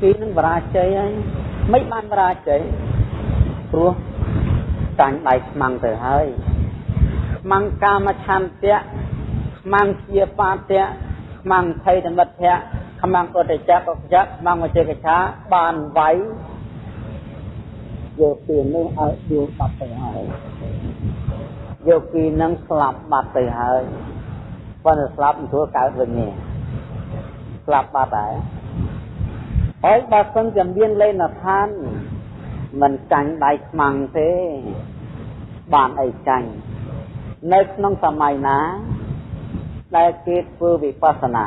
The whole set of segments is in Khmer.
ពីនឹងបរាជ័យហើយមិនបានបរាជ័យព្រោះចាញ់ដៃខ្មាំងទៅហើយខ្មាំងកាមឆន្ទៈខ្មាំងជាបាតៈខ្មាំងថៃតមិទ្ធៈខ្មាំងកតចៈកចៈខ្មាំងវចេកឆាបានវាយយកពីនេះឲ្យដួលបាត់ទៅហើយយកពីនឹងស្លាប់បាត់ទៅហើយប៉ុន្តែស្លាប់មិនធ្វើកើតវិញទេស្លាប់បាត់ហើយ ហើយបើសិនជាមានលេនឋានមិនចាញ់ដៃខ្មាំងទេ បានអីចាញ់នៅក្នុងសម័យណា ដែលគេធ្វើវិបស្សនា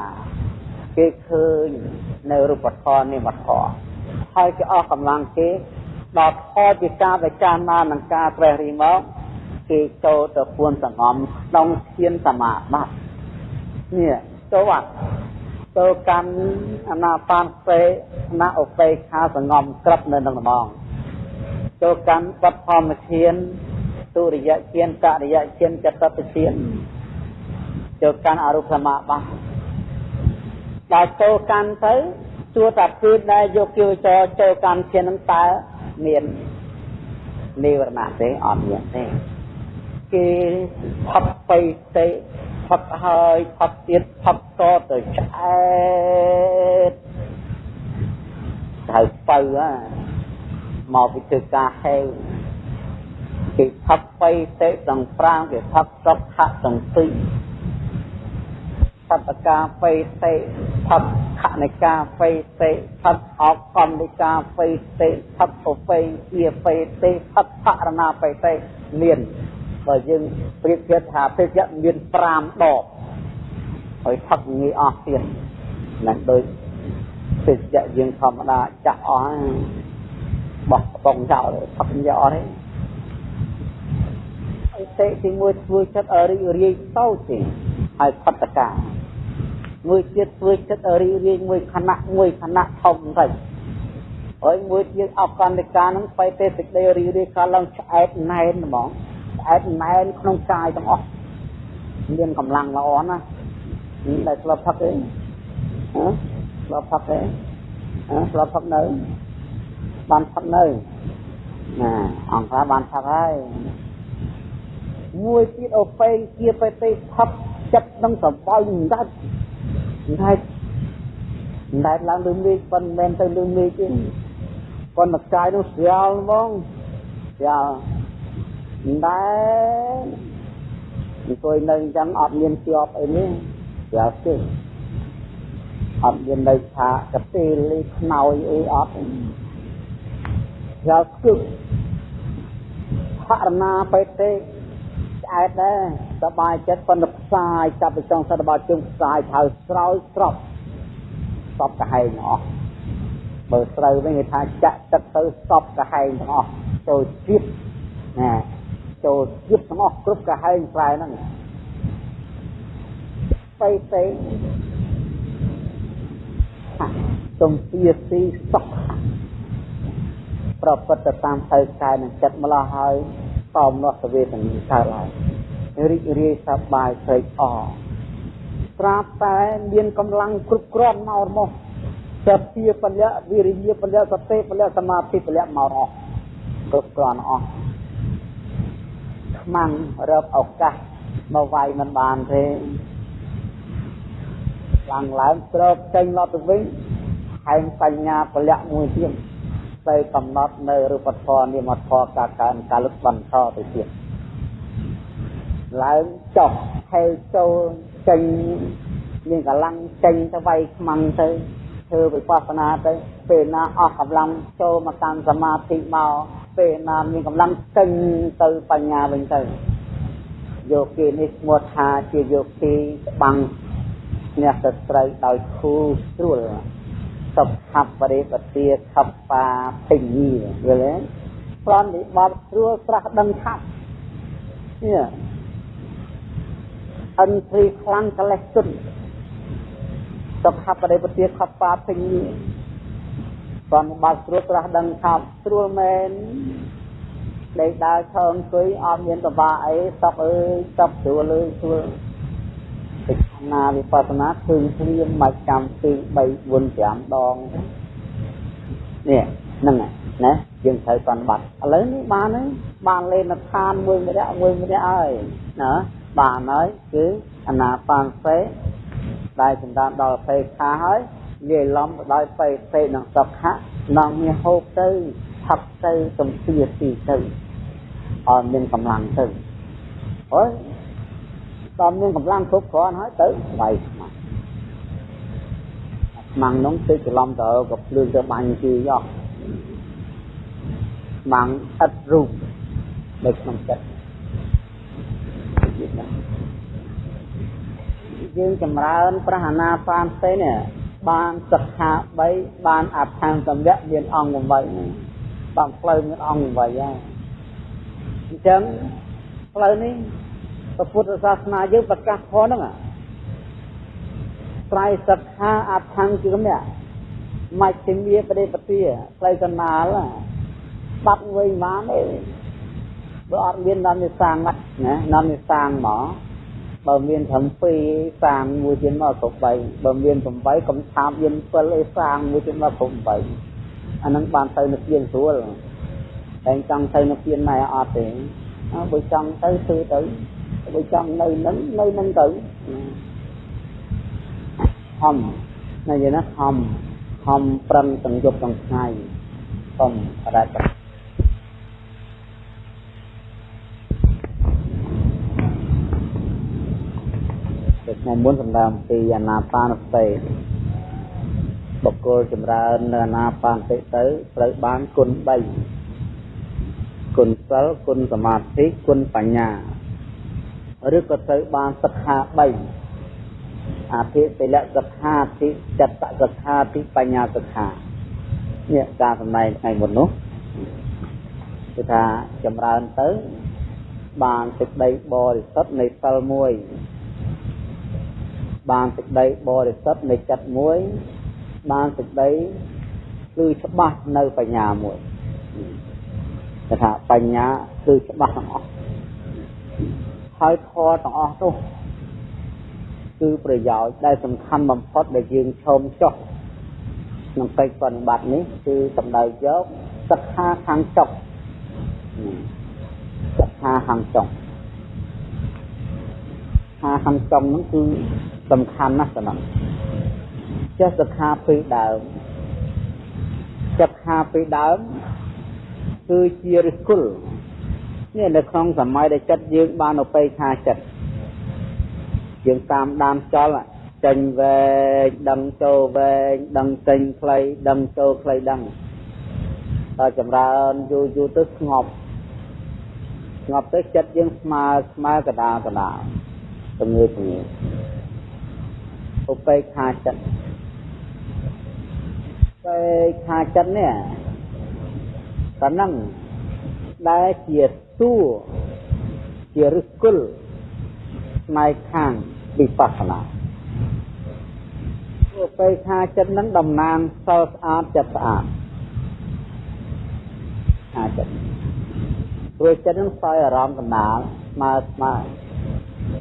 គេឃើញនៅរូបធម៌និមធម៌ហើយគេអស់កម្លាំងគេដល់ផលជាការដែលចាស់ណានឹងការត្រេះរិះមកគេចូលទៅពួនសង្ងំក្នុងធានសមាបត្តិនេះចូលអត់ ទៅកាន់អនាបានពេអនាឧបេខាសង្ងំក្រឹបនៅក្នុងដំងទៅកាន់បទធម្មធានទុរិយធានករិយធានចតតធានទៅកាន់អរូបសមាបត្តិដល់ចូលកាន់ទៅទួតាគឺដែលយកគីវចរចូលកម្មធាននឹងតើមាននិវរណៈទេអត់មានទេគេផុតបៃទេ ផុតហើយផុតទៀតផុតតទៅឆ្អែតទៅបើមកពីធ្វើការហេវគេផុតបៃទេទាំង5គេផុតសុខៈទាំង2សតកាបេតិផុតខនិកាបេតិផុតអកកម្មនិកាបេតិផុតឧបេជាបេតិផុតបរណាបេតិមាន បើយើងប្រៀបធៀបថាភេទមាន5ដបហើយផឹកងាយអស់ទៀតណាដោយភេទយើងធម្មតាចាក់អស់បោះកំប៉ុងចោលផឹកយកអស់ទេអីទេទីមួយធ្វើចិត្តឲ្យរីករាយតូចទេហើយផតកាមួយទៀតធ្វើចិត្តរីករាយមួយខណៈមួយខណៈធំទៅហើយមួយទៀតអកណ្ឌិកានឹងបៃទេសេចក្តីរីករាយកាលឡើងឆ្អែតណែនហ្មង ឆ្អែតណែនក្នុងកាយទាំងអស់មានកម្លាំងល្អណាស់នេះដែលស្លាប់ផឹកទេហ៎ស្លាប់ផឹកទេហ៎ស្លាប់ផឹកនៅបានផឹកនៅណាអង្គការបានផឹកហើយមួយទៀតអូពេងជាបេតិផឹកចិត្តនឹងសបោយដាច់ដាច់ដាច់ឡើងលើមេឃប៉ុន្តែទៅលើមេឃទេប៉ុន្តែកាយនោះស្រាលហ្មងស្រាល ដែរអង្គុយនៅអញ្ចឹងអត់មានជាប់អីនេះស្រាលទេអត់មាននៅថាកទេលីខ្នើយអីអត់ស្រាលគឺបរណាបេតិឆ្អែតដែរសบายចិត្តប៉ុន្តែផ្សាយចាប់ទៅចង់សិតរបស់ជើងផ្សាយថៅស្រោយស្រប់សពកាហែងអស់បើស្រូវវិញគេថាចាក់ទឹកទៅសពកាហែងទាំងអស់ចូលជាតិណា ចូលជាតិទាំងអស់គ្រប់កាហែងស្រែហ្នឹងបៃតេទំពីទីសុខប្រពុតទៅតាមផ្លូវកាយនិងចិត្តម្ល៉េះហើយតោមនោះសវេទនាកើតឡើងរីករាយសប្បាយស្រេកអរត្រាបតែមានកម្លាំងគ្រប់គ្រាន់មកមកសភាពលៈវិរិយពលៈសតិពលៈសមាធិពលៈមកអស់គ្រប់គ្រាន់អស់ ខ្មាំងរកឱកាសមកវាយមិនបានទេឡើងឡើងត្រកចេញឡត់ទៅវិញហែងបញ្ញាពលៈមួយទៀតទៅកំណត់នៅរូបធម៌នាមធម៌ការកើនការលុបបន្តទៅទៀតឡើងចុះហេចូលចេញមានកម្លាំងចេញទៅវាយខ្មាំងទៅធ្វើវិបស្សនាទៅពេលណាអស់កម្លាំងចូលមកតាមសមាធិមក ពេលណាមានកម្លាំងចេញទៅបញ្ញាវិញទៅយោគីនេះឈ្មោះថាជាយោគីច្បាំងអ្នកស្ត្រីដោយគូស្រួលសុខបរិបទាខបបាភិញីយល់ទេប្រន់និបត្តិស្រួលស្រះដឹងថាប់នេះអិនព្រីខ្លាំងកលេសទុនសុខបរិបទាខបបាភិញី ប្រន់និបត្តិស្រួលស្រះដឹងថាប់ស្រួលមែនដេកដើរឈរអង្គុយអត់មានតបាអីសុខអើយសុខស្រួលអើយស្រួលពិចារណាវិបស្សនាឃើញព្រាមមកចាំពី3 4 5ដងនេះហ្នឹងណាយើងត្រូវសន្បត្តិឥឡូវនេះបានហើយបានលេនឋានមួយម្នាក់មួយម្នាក់ហើយណាបានហើយគឺអនាបានសេដែលចម្រើនដល់ភេខាហើយ លាយឡំទៅដោយបេសេនិងសុខៈនឹងមានហូបទៅផឹកទៅសំភាទីទៅអត់មានកម្លាំងទៅអើយដល់មានកម្លាំងគ្រប់គ្រាន់ហើយទៅវាយស្មាត់ស្មាំងនោះទៅច្រឡំទៅក៏ភ្លើងទៅបាញ់ជឿយោស្មាំងឥតរូបនៅក្នុងចិត្តយើងចម្រើនប្រហាណាបានទេនេះ បានសិក្ខា3បានអដ្ឋានសម្យៈមានអង្គ8នេះបានផ្លូវមានអង្គ8ហើយអញ្ចឹងផ្លូវនេះពុទ្ធសាសនាយើងប្រកាសធម៌ហ្នឹងត្រៃសិក្ខាអដ្ឋានគឺនេះមជ្ឈិមាបដិបទាផ្លូវកណ្ដាលបាត់វិញបានទេបើអត់មាននាំនិសាងណានាំនិសាងមក បើមានត្រឹម2សាងមួយទៀតមកគ្រប់3បើមាន8កុំឆាបមាន7អីសាងមួយទៀតមកគ្រប់8អាហ្នឹងបានទៅនិព្វានស្រួលតែចង់ទៅនិព្វានណែអត់ទេបើចង់ទៅធ្វើទៅបើចង់នៅនឹងនៅនឹងទៅខំណាយណាខំខំប្រឹងទាំងយប់ទាំងថ្ងៃសូមអរគុ ណថ្ងៃមុនសម្ដែងអំពីអាណាបានសតិបុគ្គលចម្រើននៅអាណាបានសតិទៅត្រូវបានគុណ3គុណសិលគុណសមាធិគុណបញ្ញាឬក៏ត្រូវបានសិក្ខា3អភិសិលសិក្ខាតិចិត្តសិក្ខាតិបញ្ញាសិក្ខានេះការសម្ដែងថ្ងៃមុននោះគឺថាចម្រើនទៅបានសេចក្តីបរិសុទ្ធនៃសិលមួយ បានសេចក្តីបរិសុទ្ធនៃចិត្តមួយ បានសេចក្តីគឺច្បាស់នៅបញ្ញាមួយគេថាបញ្ញាគឺច្បាស់ទាំងអស់ហើយធម៌ទាំងអស់នោះគឺប្រយោជន៍ដែលសំខាន់បំផុតដែលយើងឈោមចុះក្នុងកិច្ចបប្រតិបត្តិនេះគឺសំដៅយកសិក្ខាខាងចុះសិក្ខាខាងចុះខាខាងចុងហ្នឹងគឺ សំខាន់ណាស់តំណចេះសិក្ខាពីដើមសិក្ខាពីដើមគឺជារិគុលនេះនៅក្នុងសម័យដែលចិត្តយើងបានឧបេខាចិត្តយើងតាមដានចលចេញវែងដឹងចូលវែងដឹងចេញខ្លីដឹងចូលខ្លីដឹងដល់ចម្រើនយូរយូរទៅស្ងប់ស្ងប់ទៅចិត្តយើងស្មើស្មើកដាកដាជំងឺជំងឺ ឧបេក្ខាចិត្តឧបេក្ខាចិត្តនេះតនឹងដែលជាសួរជាឫសគល់ផ្នែកខាងវិបស្សនាឧបេក្ខាចិត្តនឹងតំណាងសិលស្អាតចិត្តស្អាតអាចិត្តព្រោះចិត្តនឹងសោយអារម្មណ៍កណ្ដាលស្មើស្មើ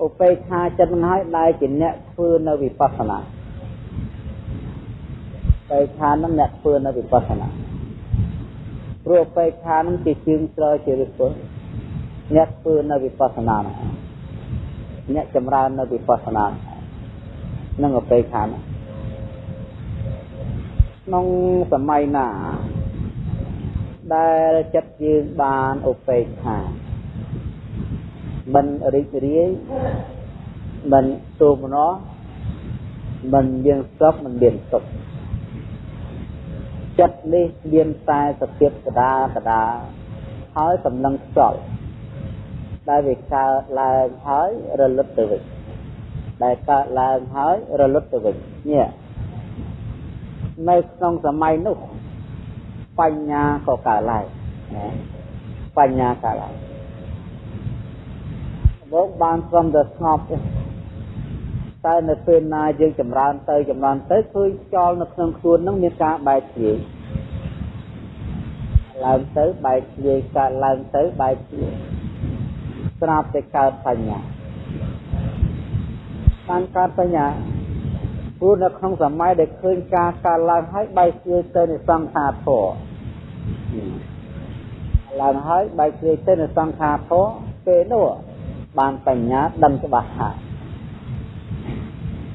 ឧបេក្ខាចិត្តនឹងហើយដែលជាអ្នកធ្វើនៅវិបស្សនាបេក្ខានឹងអ្នកធ្វើនៅវិបស្សនាព្រោះបេក្ខានឹងជាជើងស្រជារិទ្ធអ្នកធ្វើនៅវិបស្សនាអ្នកចម្រើននៅវិបស្សនានឹងឧបេក្ខាក្នុងសម័យណា ដែលចិត្តយើងបានឧបេក្ខា មិនរីករាយមិនទូមណោះមិនមានសុខមិនមានសុខចិត្តនេះមានតែសភាពកដាកដាហើយសំឡឹងខ្យល់ដែលវាកើតឡើងហើយរលត់ទៅវិញដែលកើតឡើងហើយរលត់ទៅវិញនេះនៅក្នុងសម័យនោះបញ្ញាក៏កើតឡើងណាបញ្ញាកើតឡើង មកបានត្រឹមតែស្ងប់ទេតែនៅពេលណាយើងចម្រើនទៅចម្រើនទៅឃើញចោលនៅក្នុងខ្លួននឹងមានការបែកធ្លាយឡើងទៅបែកធ្លាយកើតឡើងទៅបែកធ្លាយស្រាប់តែកើតបញ្ញាបានកើតបញ្ញាព្រោះនៅក្នុងសម័យដែលឃើញការកើតឡើងហើយបែកជ្រឿទៅនៃសង្ខារធម៌ឡើងហើយបែកជ្រឿទៅនៃសង្ខារធម៌ពេលនោះ បានបញ្ញាដឹងច្បាស់ថា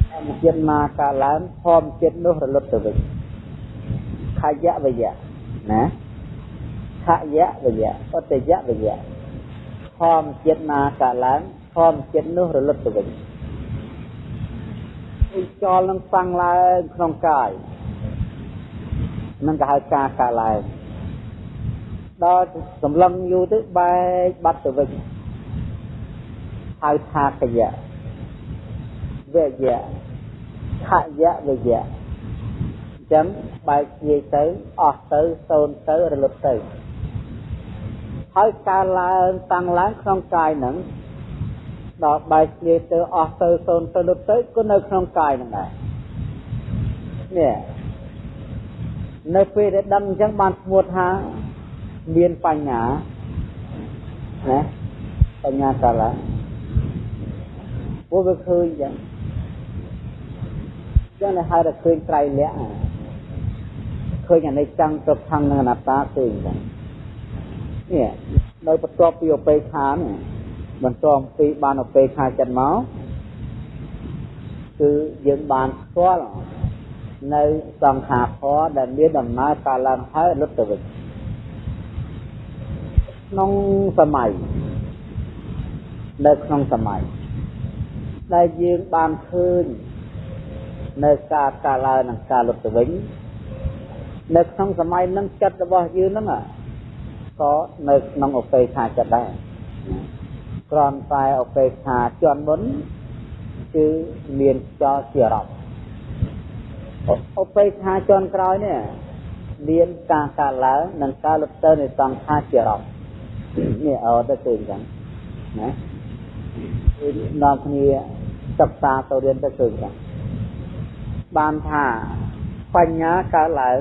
ធម្មជាតិមកកើតឡើងធម្មជាតិនោះរលត់ទៅវិញខយៈវយៈណាខយៈវយៈអតយៈវយៈធម្មជាតិមកកើតឡើងធម្មជាតិនោះរលត់ទៅវិញចោលនឹងតាំងឡើងក្នុងកាយនឹងក៏ហៅការកើតឡើងដល់សម្លឹងយូរទៅបែកបាត់ទៅវិញ ហៅថាកយៈវយៈខយៈវយៈអញ្ចឹងបែកជាទៅអស់ទៅសូន្យទៅរលត់ទៅហើយការឡើងតាំងឡើងក្នុងកាយហ្នឹងដល់បែកជាទៅអស់ទៅសូន្យទៅលុតទៅក៏នៅក្នុងកាយហ្នឹងដែរនេះនៅពេលដែលដឹងអញ្ចឹងបានស្មួតថាមានបញ្ញាណាបញ្ញាកាលា ពួកវាឃើញអញ្ចឹងចឹងតែហៅថាឃើញត្រៃលក្ខឃើញអនិច្ចំទុក្ខំនិងអនត្តាឃើញអញ្ចឹងនេះនៅបន្ទាប់ពីអបេខានេះបន្ទាប់ពីបានអបេខាចិត្តមកគឺយើងបានស្គាល់នៅសង្ខារធម៌ដែលមានដំណើរការឡើងហើយលុតទៅវិញក្នុងសម័យនៅក្នុងសម័យ ដែលយើងបានឃើញនៅការកាលឡើងនិងការលុតទៅវិញនៅក្នុងសម័យនឹងចិត្តរបស់យើងហ្នឹងក៏នៅក្នុងអបេខាចិត្តដែរក្រំតែអបេខាជន់មុនគឺមានចោលជារប់អបេខាជន់ក្រោយនេះមានការកាលឡើងនិងការលុតទៅនៃសង្ខារជារប់នេះអត់ទៅឃើញចឹងណាគឺនាំគ្នា សិក្សាទៅរៀនទៅឃើញចឹងបានថាបញ្ញាកើតឡើង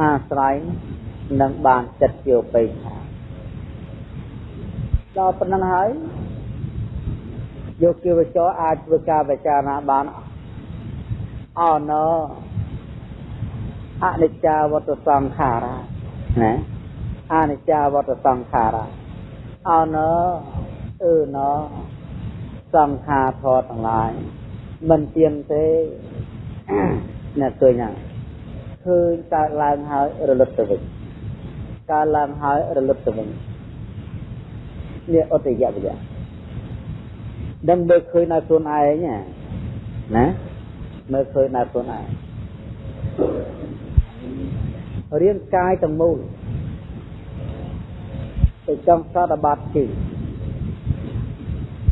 អាស្រ័យនឹងបានចិត្តជាឧបេក្ខាដល់ប៉ុណ្ណឹងហើយយកគិវចរអាចធ្វើការពិចារណាបានអណអនិច្ចាវតសង្ខារាណាអនិច្ចាវតសង្ខារាអណអឺណ សង្ខារធរទាំងឡាយមិនទៀងទេអ្នកឃើញហ្នឹងឃើញកើតឡើងហើយរលត់ទៅវិញកើតឡើងហើយរលត់ទៅវិញនេះអតិយវិយៈដឹងមើលឃើញនៅខ្លួនឯងណាមើលឃើញនៅខ្លួនឯងរាងកាយទាំងមូលទៅចង់សតបាត់ទីហើយ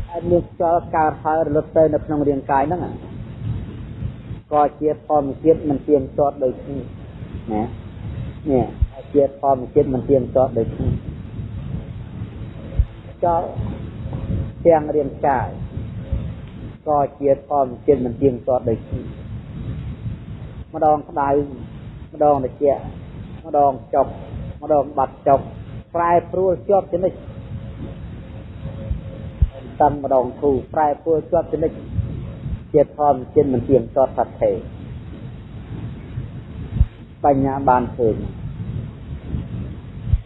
មានខ្យល់កើតហើយរលត់ទៅនៅក្នុងរាងកាយហ្នឹងក៏ជាធម្មជាតិមិនទៀងទាត់ដូចគ្នាណានេះជាធម្មជាតិមិនទៀងទាត់ដូចគ្នាចោលទាំងរាងកាយក៏ជាធម្មជាតិមិនទៀងទាត់ដូចគ្នាម្ដងក្តៅម្ដងត្រជាក់ម្ដងចុកម្ដងបាត់ចុកប្រែប្រួលជាប់ចនិច តាំងម្ដងធូរប្រែប្រួលជាប់ចនិចជាធម្មជាតិមិនទៀងទាត់ថាថេបញ្ញាបានឃើញ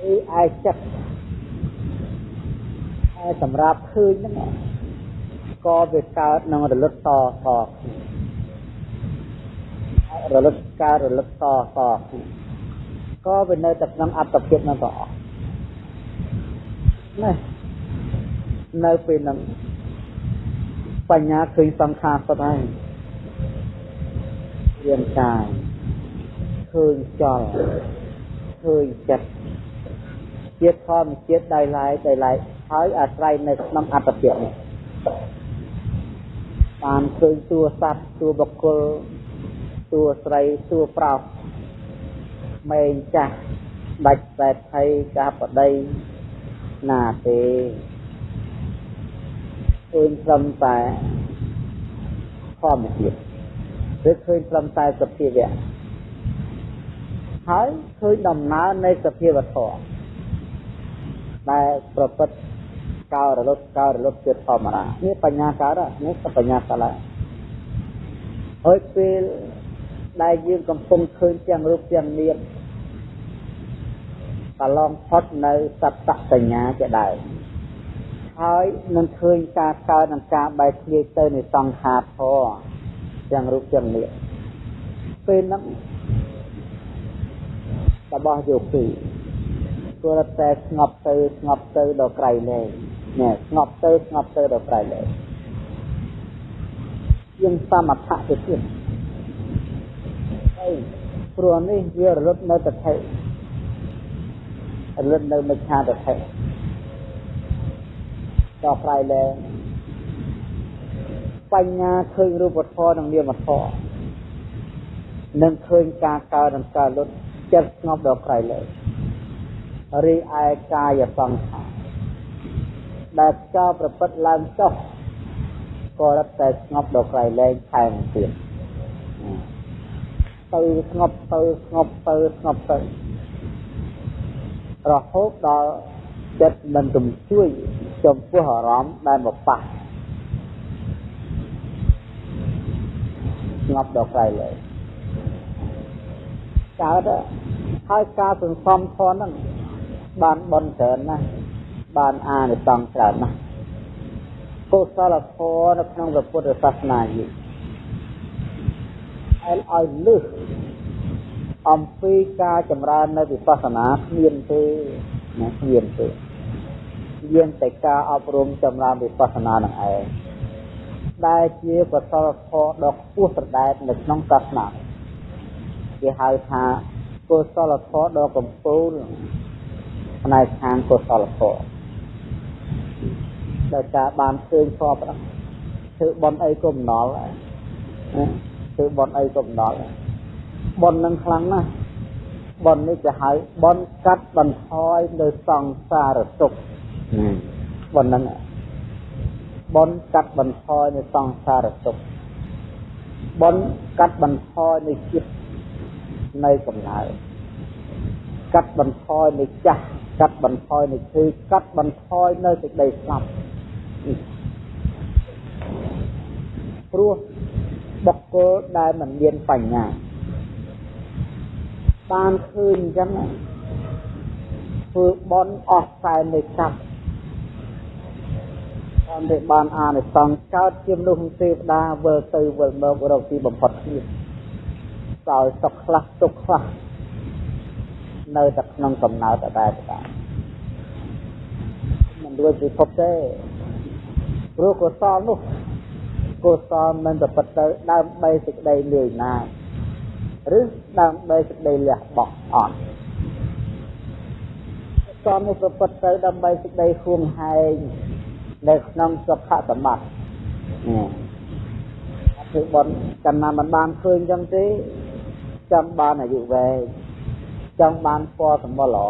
អីឯចិត្តឯសម្រាប់ឃើញហ្នឹងក៏វាកើតនឹងរលត់តតរលត់កើតរលត់តតក៏វានៅតែក្នុងអត្តភាពនឹងតអស់ណា នៅពេលហ្នឹងបញ្ញាឃើញសង្ខារសុទ្ធហើយរាងកាយឃើញចលឃើញចិត្តជាធម្មជាតិដោយឡែកដោយឡែកហើយអាស្រ័យនៅក្នុងអត្តភាពនេះបានឃើញតួសត្វតួបុគ្គលតួស្រីតួប្រុសម៉ែងចាស់ដាច់តែថៃកាបដីណាទេ ឃើញត្រឹមតែធម្មជាតិឬឃើញត្រឹមតែសភាវៈហើយឃើញដំណើរនៃសភាវធម៌ដែលប្រព្រឹត្តកោរលត់កោរលត់ជាធម្មតានេះបញ្ញាកើតនេះបញ្ញាកើតហើយពេលដែលយើងកំពុងឃើញទាំងរូបទាំងនាមកន្លងផុតនៅសត្តសញ្ញាជាដើម ហើយនឹងឃើញការកើតនិងការបែកធ្លាយទៅនៃសង្ខារធរទាំងរូបទាំងនាមពេលហ្នឹងរបស់យោគីគួរតែស្ងប់ទៅស្ងប់ទៅដល់ក្រៃលែងណែស្ងប់ទៅស្ងប់ទៅដល់ក្រៃលែងយើងសមថៈទៅទៀតហើយព្រោះនេះវារលត់នៅតថេរលត់នៅមិឆាតថេ ដល់ក្រៃលែងបញ្ញាឃើញរូបធម៌និងនាមធម៌នឹងឃើញការកើតនិងការលុតចិត្តស្ងប់ដល់ក្រៃលែងរីឯកាយសង្ខារដែលចោលប្រព្រឹត្តឡើងចុះក៏រត់តែស្ងប់ដល់ក្រៃលែងថែមទៀតទៅស្ងប់ទៅស្ងប់ទៅស្ងប់ទៅរហូតដល់ចិត្តមិនទំជួយ ចំពោះអារម្មណ៍ដែលមកប៉ះស្ងប់ដល់ក្រៃលែងកើតហើយការសន្សំធនហ្នឹងបានបនច្រើនណាស់បានអានិសង្សច្រើនណាស់កុសលធម៌នៅក្នុងព្រះពុទ្ធសាសនាយីអែលឲ្យលឹះអំពីការចម្រើននៅវិបស្សនាគ្មានទេណាគ្មានទេ មានតែការអប់រំចម្រើនវិបស្សនានឹងឯងដែលជាកុសលធម៌ដ៏ខ្ពស់ប្រដែតនៅក្នុងសាសនាគេហៅថាកុសលធម៌ដ៏កំពូលផ្នែកខាងកុសលធម៌ដោយការបានឃើញធម៌ប្រធ្វើបន់អីក៏មិនដល់ធ្វើបន់អីក៏មិនដល់បន់នឹងខ្លាំងណាស់បន់នេះគេហៅបន់កាត់បន្ថយនៅសង្សារទុក្ខ បន់នឹងបន់កាត់បន្ថយនៅសង្សារទុក្ខបន់កាត់បន្ថយនៅចិត្តនៅកំណើតកាត់បន្ថយនៅចាស់កាត់បន្ថយនៅឈឺកាត់បន្ថយនៅសេចក្តីស្លាប់ព្រោះបុគ្គលដែលមិនមានបញ្ញាបានឃើញអញ្ចឹងធ្វើបន់អស់ខ្សែនៃកាប់ តាមដែលបានអានិសង្សកើតជាមនុស្សទេវតាវិលទៅវិលមករកទីបំផុតគ្នាដោយសុខខ្លះទុក្ខខ្លះនៅតែក្នុងកំណើតដដែលដែរមិនរួចពិភពទេព្រោះកុសលនោះកុសលមិនប្រព្រឹត្តទៅដើម្បីសេចក្តីលឿនណាឬដើម្បីសេចក្តីលះបង់អត់កុសលនេះប្រព្រឹត្តទៅដើម្បីសេចក្តីហួងហែង នៅក្នុងសុខសម្បត្តិនេះធ្វើបន់ចំណាំមិនបានឃើញចឹងទេចង់បានអាយុវែងចង់បានពណ៌សម្បុរល្អ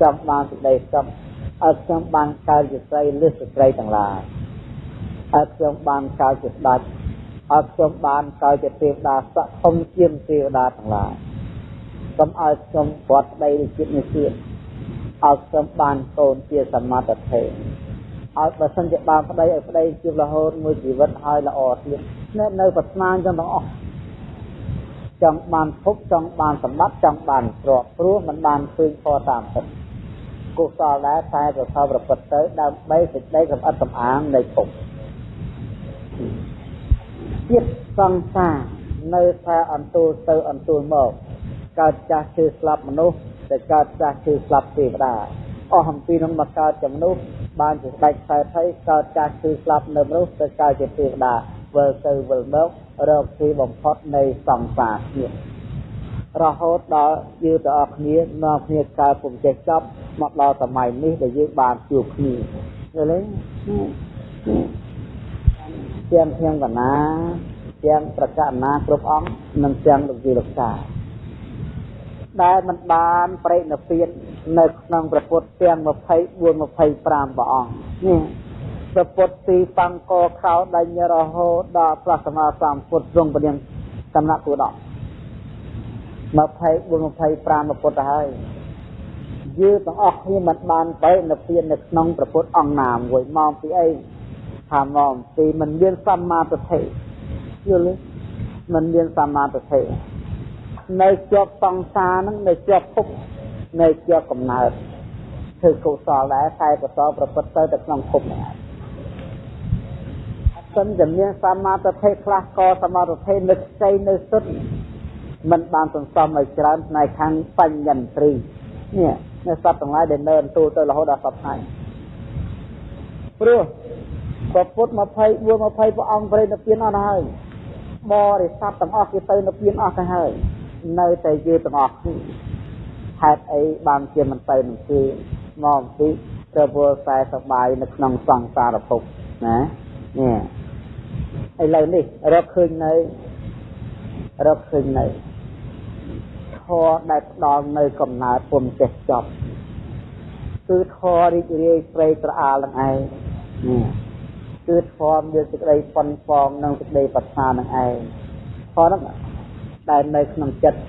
ចង់បានសេចក្តីសុខឲ្យខ្ញុំបានកើតជាស្រីលឹះស្ត្រីទាំងឡាយឲ្យខ្ញុំបានកើតជាស្ដេចឲ្យខ្ញុំបានកើតជាទេវតាស័ក្តិធំជាងទេវតាទាំងឡាយកុំឲ្យខ្ញុំវត្តដីជាតិនេះទៀតឲ្យខ្ញុំបានកូនជាសមាធិ ឲ្យបើសិនជាបានប្តីឲ្យប្តីជារហូតមួយជីវិតហើយល្អទៀតនៅនៅប្រាថ្នាអញ្ចឹងទាំងអស់ចង់បានភពចង់បានសម្បត្តិចង់បានទ្រព្យព្រោះมันបានឃើញធម៌តាមពិតកុសលដែរតែប្រសើរប្រព្រឹត្តទៅដើម្បីសេចក្តីសម្អិតសម្អាងនៃភពជាតិសង្សារនៅតែអន្ទូលទៅអន្ទូលមកកើតចាស់ឈឺស្លាប់មនុស្សតែកើតចាស់ឈឺស្លាប់ទេវតា អស់អំពីនឹងមកកើតជាមនុស្សបានជាស្ដេចខ្សែថៃកើតចាស់ឈឺស្លាប់នៅមនុស្សទៅកើតជាទេវតាវិលទៅវិលមករកទីបំផុតនៃសង្សារជាតិរហូតដល់យើងទាំងអស់គ្នានាំគ្នាកើតពុំចេះចប់មកដល់សម័យនេះដែលយើងបានជួបគ្នាយល់ទេទាំងខ្ញុំកណាទាំងប្រកាសណាគ្រប់អង្គនិងទាំងលោកជីលោកតា ដែលមិនបានប្រេកនិព្វាននៅក្នុងព្រះពុទ្ធទាំង24 25ព្រះអង្គនេះព្រះពុទ្ធទីបង្កខោដៃរហូតដល់ព្រះសម្មាសម្ពុទ្ធទ្រង់ពនាងសំណាក់គូដក24 25ពុទ្ធទៅហើយយើងទាំងអស់គ្នាមិនបានបែកនៅពៀននៅក្នុងព្រះពុទ្ធអង្គណាមួយមកពីអីថាមកពីមិនមានសម្មាទិដ្ឋិយល់ទេមិនមានសមាធិ នៅជាប់សង្សារហ្នឹងនៅជាប់ភពនៅជាប់កំណើតធ្វើកុសលដែរតែកុសលប្រព្រឹត្តទៅទៅក្នុងភពហ្នឹងហើយសិនតែមានសមាធិខ្លះក៏សមាធិនឹកស្័យនៅសុទ្ធមិនបានសន្សំឲ្យច្រើនផ្នែកខាងបញ្ញន្ទ្រីនេះនៅសត្វទាំងឡាយដែលនៅអន្ទូលទៅរហូតដល់សពថ្ងៃព្រោះព្រះពុទ្ធ24 20ព្រះអង្គប្រេនិព្វានអស់ហើយបរិស័ទទាំងអស់គេទៅនិព្វានអស់ទៅហើយ នៅតែយើងទាំងអស់គ្នាហេតុអីបានជាមិនទៅនឹងគេមកអំពីទៅពលតែសបាយនៅក្នុងសង្សារភពណានេះឥឡូវនេះរកឃើញនៅរកឃើញនៅធរដែលផ្ដល់នៅកំណើតពុំចេះចប់គឺធររីករាយព្រៃត្រអាលនឹងឯងនេះគឺធម៌មានសេចក្តីប៉ុនប៉ងនិងសេចក្តីប្រាថ្នានឹងឯងធម៌ហ្នឹង ដែលនៅក្នុងចិត្ត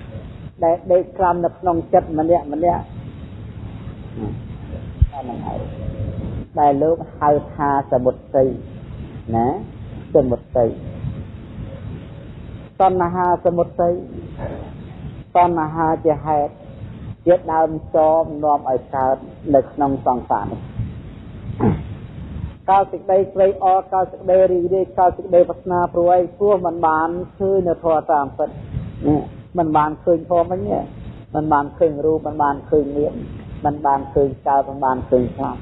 ដែលដេកក្រាំនៅក្នុងចិត្តម្នាក់ម្នាក់អាហ្នឹងហើយដែលលោកហៅថាសមុទ្រីណាសមុទ្រីតណ្ហាសមុទ្រីតណ្ហាជាហេតុជាដើមចមនាំឲ្យកើតនៅក្នុងសង្សារនេះកើតសេចក្តីព្រៃអរកើតសេចក្តីរីករាយកើតសេចក្តីប្រាថ្នាព្រួយព្រោះมันបានឃើញនៅធម៌តាមពិតនេះ มันបានឃើញធម៌មិញมันបានឃើញរូបมันបានឃើញនាមมันបានឃើញកើតมันបានឃើញស្លាប់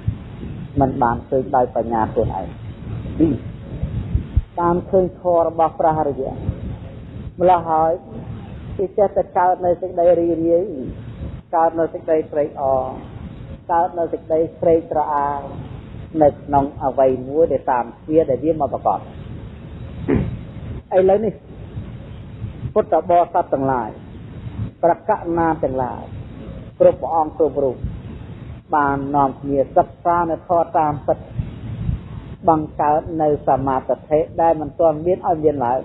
มันបានឃើញដោយបញ្ញាខ្លួនឯងតាមឃើញធម៌របស់ព្រះរិយម្ល៉េះហើយគេចេះតែកើតនៅសេចក្តីរីរាយកើតនៅសេចក្តីព្រៃអរកើតនៅសេចក្តីស្រេកត្រអាលនៅក្នុងអវ័យមួយដែលតាមជាដែលវាមកប្រកបឥឡូវនេះ ពុទ្ធបរិស័ទទាំងឡាយប្រកណាទាំងឡាយគ្រប់ព្រះអង្គគ្រប់រូបបាននាំគ្នាសិក្សានៅធម៌តាមពិតបង្កើតនៅសមាធិដែលមិនទាន់មានឲ្យមានឡើយ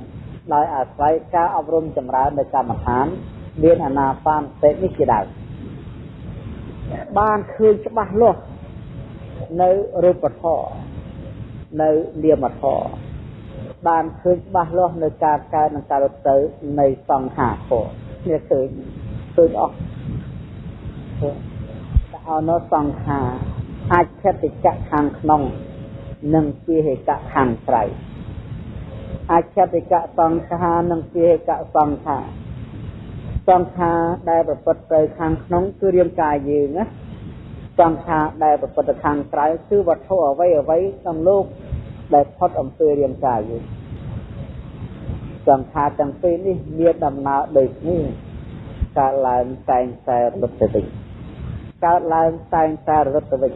ដោយអាស្រ័យការអប់រំចម្រើននៅកម្មដ្ឋានមានអាណាបានសេនេះជាដើមបានឃើញច្បាស់លាស់នៅរូបធម៌នៅនាមធម៌ បានឃើញច្បាស់លាស់នៅការកើតនិងការរត់ទៅនៃសង្ខារធម៌នេះឃើញឃើញអស់តែអនុសង្ខារអាចខិតិកៈខាងក្នុង និងជាហេកៈខាងក្រៅអាចខតិកៈសង្ខារនិងជាហេកៈសង្ខារសង្ខារដែលប្រព្រឹត្តទៅខាងក្នុងគឺរាងកាយយើងណាសង្ខារដែលប្រព្រឹត្តខាងក្រៅគឺវត្ថុអ្វីអ្វីក្នុងលោក ដែលផុតអំពីរាងកាយយើងសង្ខារទាំងពីរនេះមានដំណើរដូចគ្នាកើតឡើងតែងតែរត់ទៅវិញកើតឡើងតែងតែរត់ទៅវិញ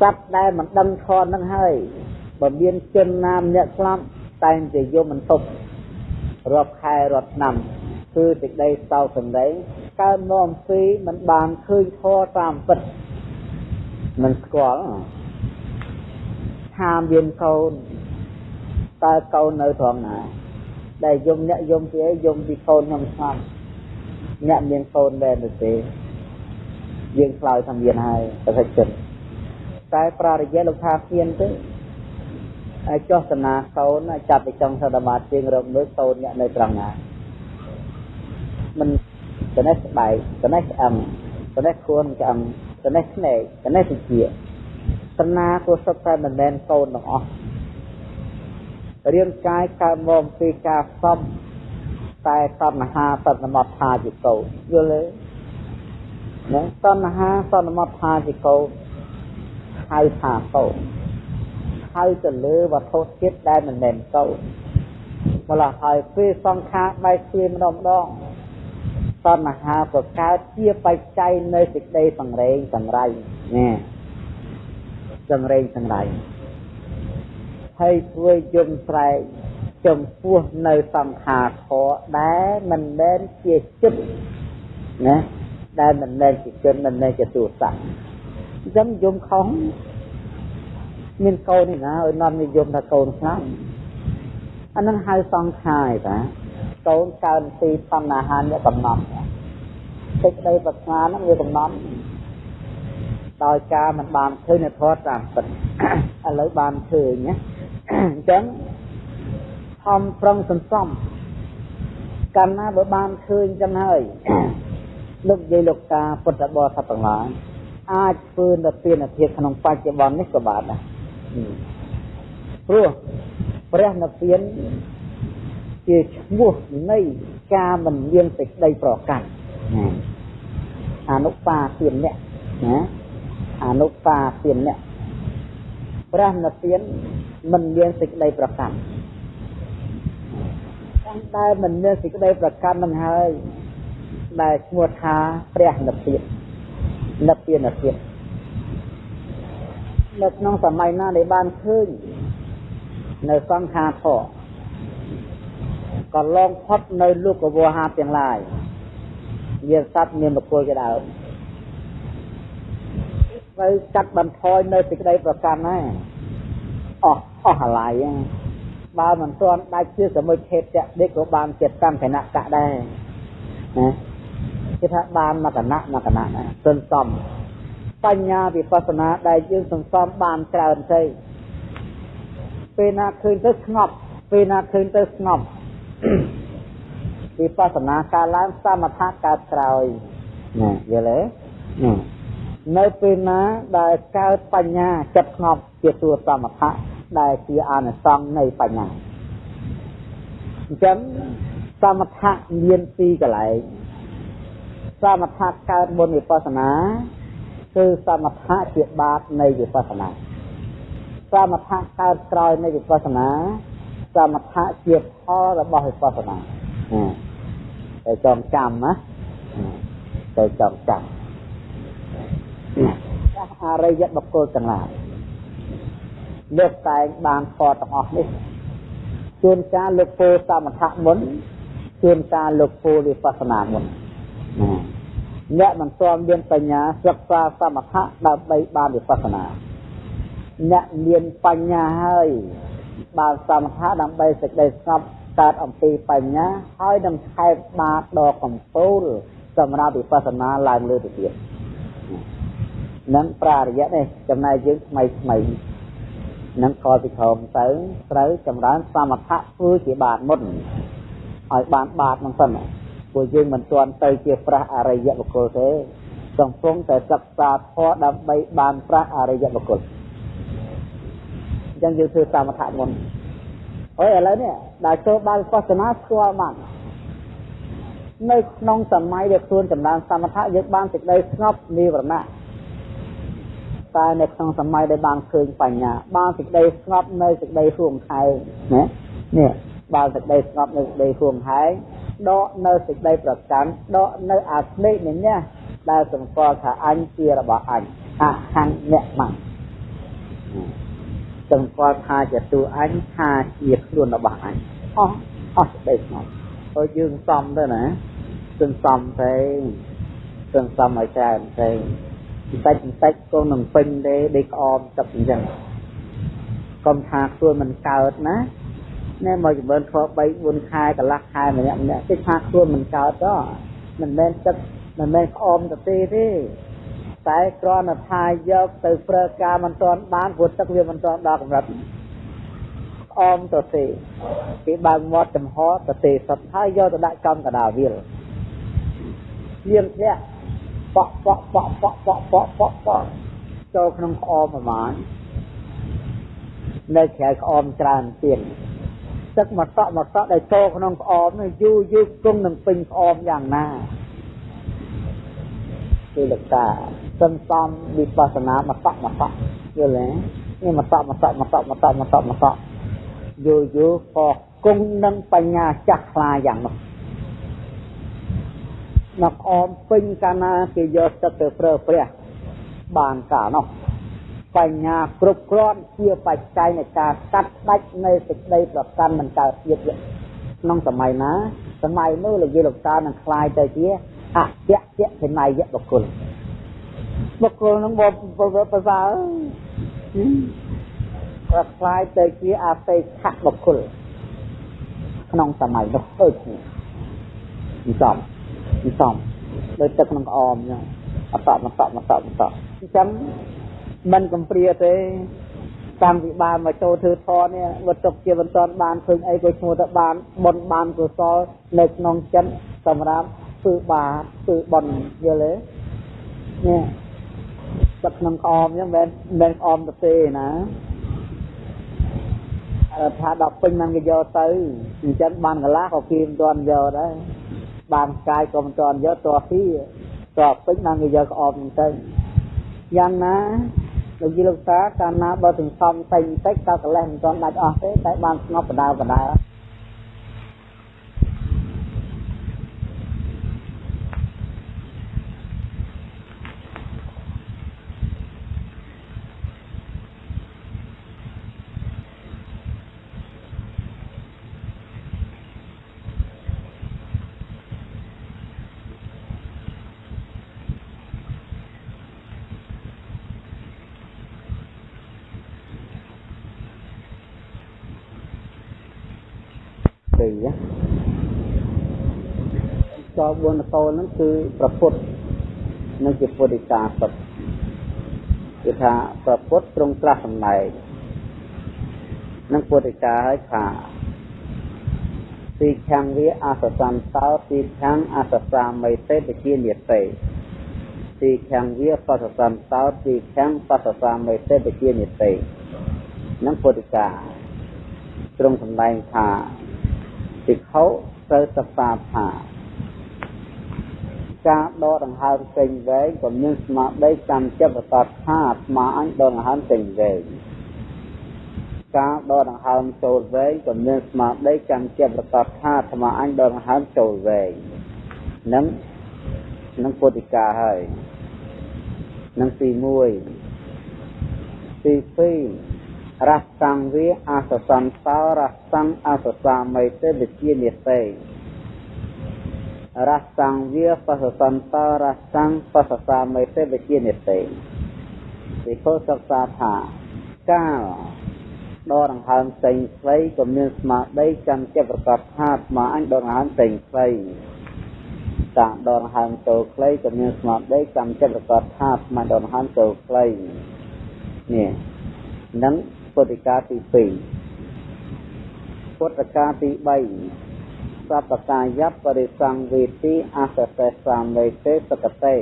សត្វដែលមិនដឹងធម៌នឹងហើយបើមានជនណាម្នាក់ស្លាប់តែងតែយំមិនទប់រាប់ខែរាប់ឆ្នាំគឺសេចក្តីសោកសម្ដែងកើតមកអំពីមិនបានឃើញធម៌តាមពិតមិនស្គាល់ ថាមានកូនតើកូននៅត្រង់ណា ដែលយំអ្នកយំពីអីយំពីកូនខ្ញុំស្ងាត់អ្នកមានកូនដែរទៅទេយើងឆ្លើយថាមានហើយប្រសិទ្ធចិត្តតែប្រារយៈលោកថាមានទេហើយចោះសនាកូនចាប់ទៅចង់សដមាជាងរកមើលកូនអ្នកនៅត្រង់ណាមិនត្នេះស្បែកត្នេះឆ្អឹងត្នេះខួនឆ្អឹងត្នេះស្នែកត្នេះវិជា សនាគួសុទ្ធតែមិនមែនកូនទាំងអស់រាងកាយកើតមកពីការសំតែតណ្ហាតនមតថាជាកូនយល់ទេណាតណ្ហាតនមតថាជាកូនហៅថាកូនហៅទៅលើវត្ថុជាតិដែលមិនមែនកូនម្ល៉េះហើយពេលសង្ខារបែកជាម្ដងម្ដងតណ្ហាក៏កើតជាបច្ច័យនៅសេចក្តីសង្រេងសង្រៃណា សង្រេងសង្រៃហើយធ្វើយំស្រែកចំពោះនៅសង្ខារខដែលមិនមែនជាចិត្តណាដែលមិនមែនជាជនមិនមែនជាទូស័កអញ្ចឹងយំខំមានកូននេះណាឲ្យនាំនិយមថាកូនស្លាប់អានឹងហៅសង្ខារតាកូនកើនពីបណ្ណាហានវាកំណត់សេចក្តីប្រាថ្នាហ្នឹងវាកំណត់ ដោយការមិនបានឃើញនៅធម៌តាមពិតឥឡូវបានឃើញណាអញ្ចឹងខំប្រឹងសន្សំកាលណាបើបានឃើញចឹងហើយលោកយាយលោកតាពុទ្ធបរិស័ទទាំងឡាយអាចធ្វើនៅទានភាពក្នុងបច្ចុប្បន្ននេះក៏បានដែរព្រោះព្រះនិព្វានជាឈ្មោះនៃការមិនមានសេចក្តីប្រកាន់អនុបាទានអ្នកណា អនុបាទានអ្នកព្រះនិព្វានមិនមានសេចក្តីប្រកាន់តាំងតែមិនមានសេចក្តីប្រកាន់នឹងហើយដែលឈ្មោះថាព្រះនិព្វាននិព្វានភាពនៅក្នុងសម័យណាដែលបានឃើញនៅសង្ខារធរក៏ឡងផុតនៅលោកវោហាទាំងឡាយមានសត្វមានបុគ្គលជាដើម ត្រូវកាត់បន្ថយនៅសេចក្តីប្រកាន់ណាអស់អស់អាឡ័យបើមិនទាន់ដាច់ជាសមុជឆេតៈនេះក៏បានជាកម្មគណៈកៈដែរណាគេថាបានមកគណៈមកគណៈណាសន្សំបញ្ញាវិបស្សនាដែលយើងសន្សំបានច្រើនទៅពេលណាឃើញទៅស្ងប់ពេលណាឃើញទៅស្ងប់វិបស្សនាការឡើងសមថៈកើតក្រោយណាយល់ទេណា នៅពេលណាដែលកើតបញ្ញាចិត្តស្ងប់ជាទួសមថៈដែលជាអានិសង្សនៃបញ្ញាអញ្ចឹងសមថៈមានពីរកន្លែងសមថៈកើតមុនវិបស្សនាគឺសមថៈជាបាតនៃវិបស្សនាសមថៈកើតក្រោយនៃវិបស្សនាសមថៈជាផលរបស់វិបស្សនាតែចងចាំណាតែចងចាំ អរិយបុគ្គលទាំងឡាយលើកតែងបានខទាំងអស់នេះជួនកាលលោកពោសមថៈមុនជួនកាលលោកពោវិបស្សនាមុនអ្នកមិនទាន់មានបញ្ញាសិក្សាសមថៈដើម្បីបានវិបស្សនាអ្នកមានបញ្ញាហើយបានសមថៈដើម្បីសេចក្តីស្ងប់កើតអំពីបញ្ញាហើយនឹងខែបបាតដ៏កំពូលសម្រាប់វិបស្សនាឡើងលើទៅទៀត នឹងប្រារយៈនេះចំណែកយើងថ្មីថ្មីនឹងខលពីក្រោមទៅត្រូវចម្រើនសមថៈធ្វើជាបាតមុនឲ្យបានបាតនឹងសិនព្រោះយើងមិនទាន់ទៅជាព្រះអរិយបុគ្គលទេកំពុងតែសិក្សាធម៌ដើម្បីបានព្រះអរិយបុគ្គលអញ្ចឹងយើងធ្វើសមថៈមុនហើយឥឡូវនេះដែលចូលបានវិបស្សនាស្គាល់បាននៅក្នុងសម័យដែលខ្លួនចម្រើនសមថៈយើងបានសេចក្តីស្ងប់និវរណៈ តែនៅក្នុងសម័យដែលបានឃើញបញ្ញាបានសេចក្តីស្ងប់នៅសេចក្តីហួងហែងណានេះបានសេចក្តីស្ងប់នៅសេចក្តីហួងហែងដកនៅសេចក្តីប្រកាន់ដកនៅអាស្លេកនេះណាដែលសម្គាល់ថាអញជារបស់អញអហੰអ្នកមកសម្គាល់ថាជាតួអញថាជាខ្លួនរបស់អញអស់អស់សេចក្តីស្ងប់ហើយយើងសំទៅណាសន្សំទៅសន្សំឲ្យច្រើនទៅ បន្តិចបន្តិចក៏នឹងពេញទេដេកក្អមទឹកអញ្ចឹងកុំថាខ្លួនមិនកើតណាណែមកចម្រើនខ3 4ខែកន្លះខែម្នាក់ម្នាក់គេថាខ្លួនមិនកើតទេមិនមែនទឹកមិនមែនក្អមទៅទេទេតែគ្រាន់តែថាយកទៅប្រើការមិនទាន់បានព្រោះទឹកវាមិនទាន់ដល់កម្រិតអមទៅទេគេបើកមាត់ចំហទៅទេសុទ្ធហើយយកទៅដាក់ចំកដាលវាលជាងធ្លាក់ ប៉ក់ប៉ក់ប៉ក់ប៉ក់ប៉ក់ប៉ក់ប៉ក់ប៉ក់ចូលក្នុងក្អមប្រមាណនៅក្រៅក្អមច្រើនទៀតទឹកមកតក់មកតក់ដែលចូលក្នុងក្អមនេះយូរយូរគង់នឹងពេញក្អមយ៉ាងណាគឺលក្ខណៈសន្សំវិបស្សនាមកតក់មកតក់យល់ទេនេះមកតក់មកតក់មកតក់មកតក់មកតក់មកតក់យូរយូរក៏គង់នឹងបញ្ញាចាស់ខ្លាយ៉ាងនោះ មកអមពេញកាលណាគេយកទឹកទៅប្រើព្រះបានកាលនោះបញ្ញាគ្រប់គ្រាន់ជាបច្ច័យនៃការកាត់ផ្ដាច់នៃសេចក្តីប្រកាន់មិនកើតទៀតក្នុងសម័យណាសម័យនោះលោកយាយលោកតានឹងคลายទៅជាអយៈយៈសេន័យបុគ្គលបុគ្គលនឹងបបប្រសើរក៏คลายទៅជាអបេក្ខបុគ្គលក្នុងសម័យនោះដូចនេះ សំសំដោយទឹកក្នុងក្អមអញ្ចឹងអតមកតមកតមកតអញ្ចឹងមិនកំព្រាទេតាំងពីបានមកចូលធ្វើធម៌នេះវត្តទុកជាបន្តបានឃើញអីក៏ឈ្មោះទៅបានបុណ្យបានកុសលនៅក្នុងចិត្តសម្រាប់ធ្វើបាបធ្វើបុណ្យយល់ទេនេះទឹកក្នុងក្អមហ្នឹងមិនមែនក្អមទៅទេណាថាដល់ពេញហ្នឹងគេយកទៅអញ្ចឹងបានកន្លះក៏គេមិនទាន់យកដែរ បានកាយក៏មិនទាន់យកតោះពីតោះពេញបានគេយកក្អមហ្នឹងទៅយ៉ាងណាលោកយីលោកតាកាលណាបើសន្សំតែបន្តិចតើកលេសមិនទាន់ដាច់អស់ទេតែបានស្ងប់បដាបដា ពីរត4កោហ្នឹងគឺប្រពុតនិងជាពុទ្ធិកាសុទ្ធគឺថាប្រពុតត្រង់ត្រាស់សម្ដែងនិងពុទ្ធិកាឲ្យថាទីខាងវាអសសន្តោទីខាងអសសាមិទេពជានិទេទីខាងវាបសសន្តោទីខាងបសសាមិទេពជានិទេនឹងពុទ្ធិកាត្រង់សម្ដែងថា ភិក្ខុត្រូវសិក្សាថាការដកដង្ហើមចេញវែងក៏មានស្មារតីចាំចិត្តប្រកបថាស្មាអញដកដង្ហើមចេញវែងការដកដង្ហើមចូលវែងក៏មានស្មារតីចាំចិត្តប្រកបថាស្មាអញដកដង្ហើមចូលវែងនឹងនឹងពុទ្ធិកាហើយនឹងទី1ទី2 រសង្វាអសសន្តោរសង្អសសាមិទេវិជានិទេរសង្វាបសសន្តោរសង្បសសាមិទេវិជានិទេពីពោសិក្សាថាកាលដកដង្ហើមចេញស្វ័យក៏មានស្មារតីចាំចិត្តប្រកបថាស្មាអញដកដង្ហើមចេញស្វ័យតាដកដង្ហើមចូលខ្លីក៏មានស្មារតីចាំចិត្តប្រកបថាស្មាដកដង្ហើមចូលខ្លីនេះនឹង ពុទ្ធិកាទី2ពុទ្ធិកាទី3សពកាយបរិសង្វេទីអសសេសាមេទេសកតេ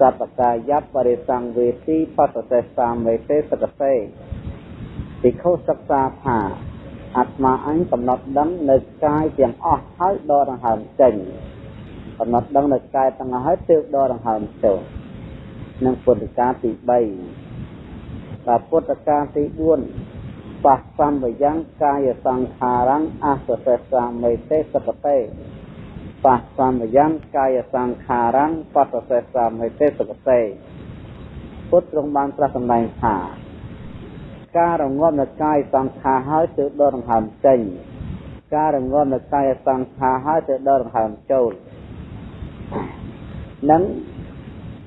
សពកាយបរិសង្វេទីបសសេសាមេទេសកតេពិខុសិក្សាថាអាត្មាអញកំណត់ដឹងនៅកាយទាំងអស់ហើយដកដង្ហើមចេញកំណត់ដឹងនៅកាយទាំងអស់ហើយទើបដកដង្ហើមចូលនឹងពុទ្ធិកាទី3 បាទពុទ្ធកាលទី4បះសម្បយ៉ាងកាយសង្ខារំអសសេសាមេទេសកតេបះសម្បយ៉ាងកាយសង្ខារំបសសេសាមេទេសកតេពុទ្ធទ្រង់បានត្រាស់សម្ដែងថាការរងាប់នៅកាយសង្ខារហើយទៅដកដង្ហើមចេញការរងាប់នៅកាយសង្ខារហើយទៅដកដង្ហើមចូលនឹង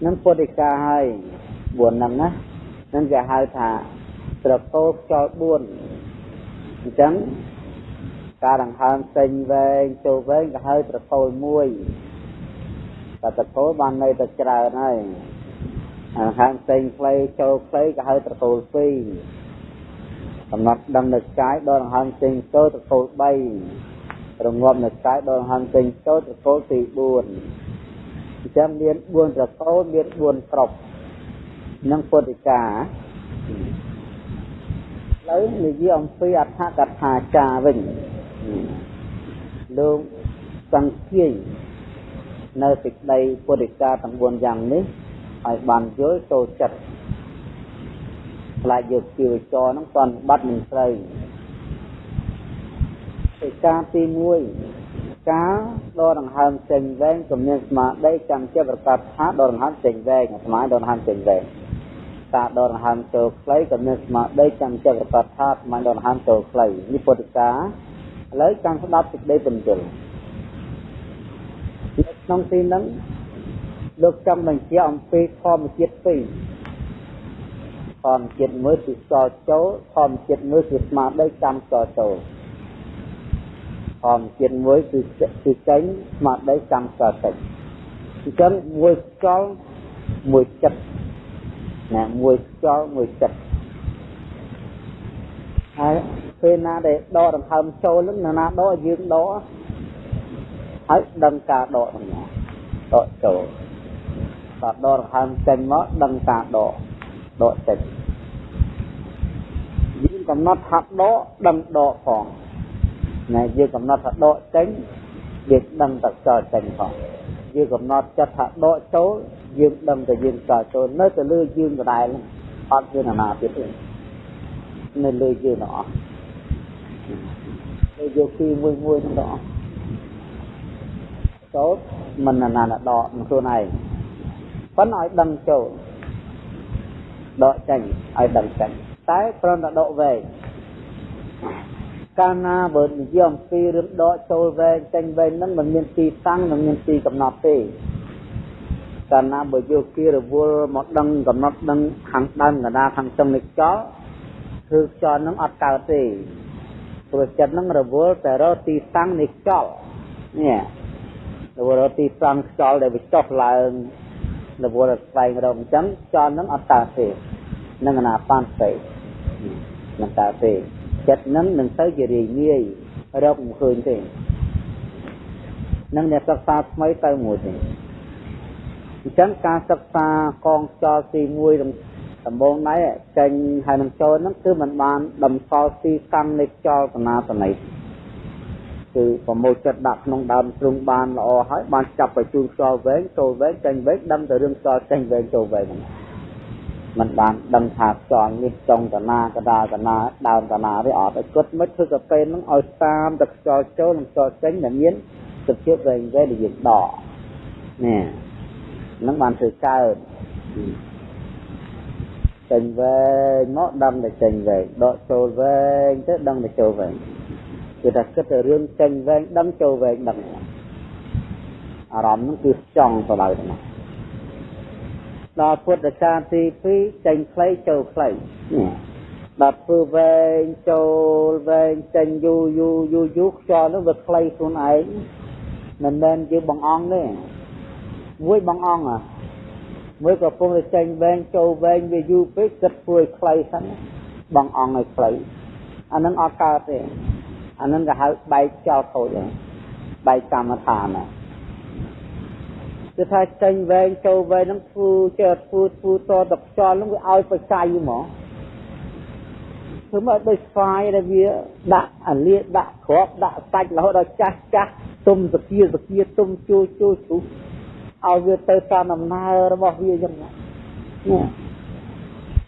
នឹងពុទ្ធិកាហើយ4ហ្នឹងណា នឹងគេហៅថាត្រកូលខ្យល់4អញ្ចឹងការដង្ហើមចេញវែងចូលវែងគេហៅត្រកូល1តែត្រកូលបាននៅតែច្រើនហើយដង្ហើមចេញខ្លីចូលខ្លីគេហៅត្រកូល2កំណត់ដឹងនៅកាយដល់ដង្ហើមចេញចូលត្រកូល3រងាប់នៅកាយដល់ដង្ហើមចេញចូលត្រកូលទី4អញ្ចឹងមាន4ត្រកូលមាន4ក្រុម និងពុទ្ធិកាឥឡូវនិយាយអំពីអដ្ឋកថាចាវិញលោកសង្ឃាយនៅសេចក្តីពុទ្ធិកាទាំង4យ៉ាងនេះឲ្យបានយល់ចូលចិត្តខ្លាចយកជីវចរហ្នឹងតន់បាត់មិនស្រូវសេចក្តីទី1ការដកដង្ហើមចេញវែងគំនិតស្មារតីចាំចិត្តប្រកាសថាដកដង្ហើមចេញវែងស្មារតីដកដង្ហើមចេញវែង ការដកដង្ហើមចូលខ្លីក៏មានស្មារតីចាំចិត្តប្រកាសថាមិនដកដង្ហើមចូលខ្លីនេះពុទ្ធិកាឥឡូវចាំស្ដាប់សេចក្តីបញ្យលក្នុងទីហ្នឹងលោកចង់បញ្ជាក់អំពីធម្មជាតិពីរធម្មជាតិមួយគឺសល់ចូលធម្មជាតិមួយគឺស្មារតីចាំសល់ចូលធម្មជាតិមួយគឺគឺចេញស្មារតីចាំសល់ចេញអញ្ចឹងមួយខ្យល់មួយចិត្ត ណាមួយខ្យល់មួយចិត្តហើយពេលណាដែលដកដង្ហើមចូលនឹងណាដកយើងដកហើយដឹងការដកហ្នឹងដកចូលតដកដង្ហើមចេញមកដឹងការដកដកចេញ យើងកំណត់ថាដកដឹងដកផងណែយើងកំណត់ថាដកចេញយើងដឹងតែចោលចេញផងយើងកំណត់ចិត្តថាដកចូលយើងដឹងតែយើងចោលចូលនៅតែលើយើងដដែលអត់មានណាទៀតទេនៅលើយើងទាំងអស់លើយកទីមួយមួយទាំងអស់ចូលមិនណាណាដកនឹងខ្លួនឯងប៉ុន្តែឲ្យដឹងចូលដកចេញឲ្យដឹងចេញតែគ្រាន់តែដកវែងកាលណាបើនិយាយអំពីរឿងដកចូលវែងចេញវែងហ្នឹងមិនមានទីតាំងមិនមានទីកំណត់ទេ កាលណាបើយកគៀរវល់មកដឹងកំណត់ដឹងខាងដើមកណ្ដាលខាងចុងនៃខ្យល់គឺខ្យល់ហ្នឹងអត់កើតទេព្រោះចិត្តហ្នឹងរវល់តែរកទីតាំងនៃខ្យល់នេះរវល់រកទីតាំងខ្យល់ដែលវាចុះឡើងរវល់ស្វែងរកអញ្ចឹងខ្យល់ហ្នឹងអត់កើតទេនឹងអនាបានទេមិនកើតទេចិត្តនឹងនឹងទៅជារាយងាយរកមិនឃើញទេនឹងអ្នកសិក្សាថ្មីទៅមួយទេ អញ្ចឹងការសិក្សាកងខ្យល់ទី1ដំបូងដែរចេញហើយនឹងចូលហ្នឹងគឺมันបានដំសល់ទីកម្មនៃខ្យល់តនាតន័យគឺប្រមូលចិត្តដាក់ក្នុងដើមទ្រុងបានល្អហើយបានចាប់បញ្ជូនខ្យល់វែងចូលវែងចេញវែងដឹងតែរឿងខ្យល់ចេញវែងចូលវែងហ្នឹងมันបានដឹងថាខ្យល់នេះចុងតណាកដាលតណាដើមតណាវាអត់ឲ្យគិតមិនធ្វើកាពេលហ្នឹងឲ្យតាមតែខ្យល់ចូលនិងខ្យល់ចេញដែលមានសុភាពវែងវែងដែលយើងដកនេះហ្ នឹងបានធ្វើកើតចេញវែងមកដឹងតែចេញវែងដកចូលវែងទៅដឹងតែចូលវែងគឺថាគិតតែរឿងចេញវែងដឹងចូលវែងដឹងអារម្មណ៍ហ្នឹងគឺចង់ទៅដល់ហ្នឹងដល់ពុទ្ធកាលទី2ចេញខ្លីចូលខ្លីដល់ធ្វើវែងចូលវែងចេញយូរយូរយូរយូរខ្យល់នោះវាខ្លីខ្លួនឯងមិនមែនជាបងអង្គទេ មួយបងអង្គអាមួយក៏ពុំតែចេញវែងចូលវែងវាយូរពេកគិតធ្វើឲ្យខ្លីហ្នឹងបងអង្គឲ្យខ្លីអានឹងអត់កើតទេអានឹងគេហៅបែកចោលខូចហ្នឹងបែកកម្មដ្ឋានហ្នឹងគឺថាចេញវែងចូលវែងហ្នឹងធ្វើចេះធ្វើធ្វើតតខ្យល់ហ្នឹងវាឲ្យបច្ច័យហ្មងធ្វើមកដូចស្វាយដែលវាដាក់អាលៀដាក់ក្របដាក់សាច់រហូតដល់ចាស់ចាស់ទុំសគាសគាទុំជួជួជួ ឲ្យវាទៅតាមដំណើររបស់វាចឹងនេះ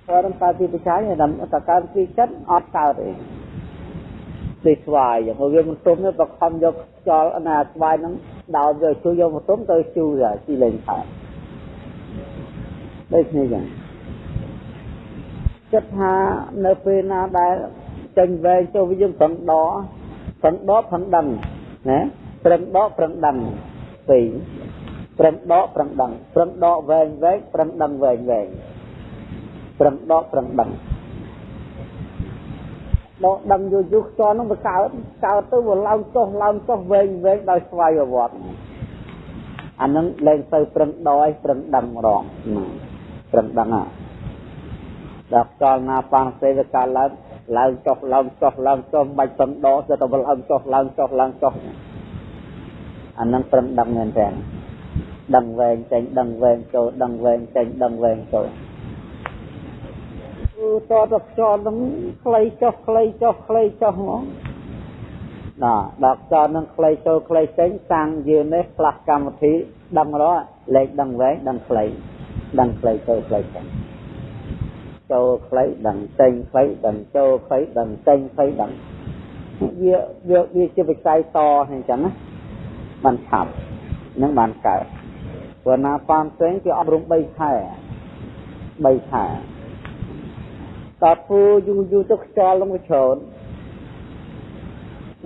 ព្រោះតាមការទីបច្ច័យតាមតការទីចិត្តអត់កើតទេដូចស្វាយយ៉ាងវាមិនទុំទេប្រខំយកខ្យល់ណាស្វាយហ្នឹងដោតយកជួយយកមកទុំទៅជូរជីលេងខាតដូចនេះចឹងចិត្តថានៅពេលណាដែលចេញវែងចូលវិញយើងប្រឹងដកប្រឹងដកប្រឹងដឹងណាប្រឹងដកប្រឹងដឹងពីរ ប្រឹងដកប្រឹងដឹងប្រឹងដកវែងវែងប្រឹងដឹងវែងវែងប្រឹងដកប្រឹងដឹងដកដឹងយូរយូរខ្យល់នោះវាកើតកើតទៅវាឡើងចុះឡើងចុះវែងវែងដោយស្វ័យប្រវត្តិអានឹងលែងទៅប្រឹងដកឲ្យប្រឹងដឹងម្ដងប្រឹងដឹងហ่ะដល់ខ្យល់ណាប៉ាំងសេវាកើតឡើងឡើងចុះឡើងចុះឡើងចុះមិនបាច់ប្រឹងដកទៅតែឡើងចុះឡើងចុះឡើងចុះអានឹងប្រឹងដឹងមែនទេ ដឹងវែងចេញដឹងវែងចូលដឹងវែងចេញដឹងវែងចូលគឺតតខ្យល់នឹងខ្លីចុះខ្លីចុះខ្លីចុះហ្មងណាដល់ខ្យល់នឹងខ្លីចូលខ្លីចេញសាំងយើងនេះផ្លាស់កម្មវិធីដឹងរកលេខដឹងវែងដឹងខ្លីដឹងខ្លីចូលខ្លីចេញចូលខ្លីដឹងចេញខ្លីដឹងចូលខ្លីដឹងចេញខ្លីដឹងវាវាវាជាវិស័យតអញ្ចឹងណាបានឆាប់នឹងបានកើត ព្រោះណាប៉ានផ្សេងគេអប់រំ3ខែ3ខែតើធ្វើយូរយូរទៅខ្យល់នឹងវាច្រើន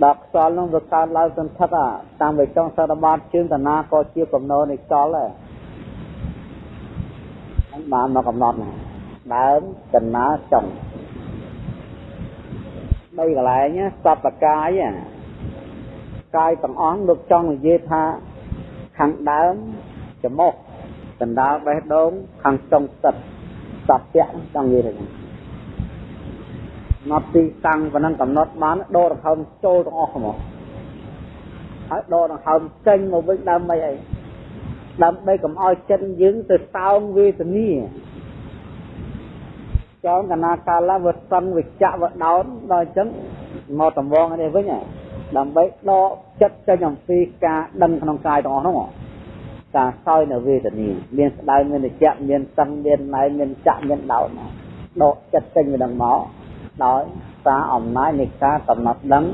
ដល់ខ្យល់នឹងវាកើតឡើងសន្ធិដ្ឋតាមវិចង់សរបាតជើងតាណាក៏ជាកំណោនៃខ្យល់ដែរហ្នឹងបានមកកំណត់ណាដើមកណាចុងបីកន្លែងសពកាយកាយទាំងអស់លោកចង់និយាយថាខាងដើម ច្រមុះដណ្ដើបេះដូងខាងចុងទឹកសពៈចង់និយាយថាណត់ទីតាំងប៉ុណ្ណឹងកំណត់បានដកដង្ហើមចូលទាំងអស់ហ្មងហើយដកដង្ហើមចេញមកវិញដើម្បីអីដើម្បីកុំឲ្យចិត្តយើងទៅសោងវេទនាចောင်းកណាកាលវសង្ឃវិជ្ជវដោនដល់អញ្ចឹងមកតំងនេះវិញដើម្បីដកចិត្តចេញអំពីការដឹងក្នុងកាយទាំងអស់នោះ ការសោយនៅវេទនាមានស្ដៅមាននិច្ចមានសឹងមានណៃមានចាក់មានដោនដកចិត្តចេញពីនឹងមកដោយសារអំណាចនៃការកំណត់ដឹង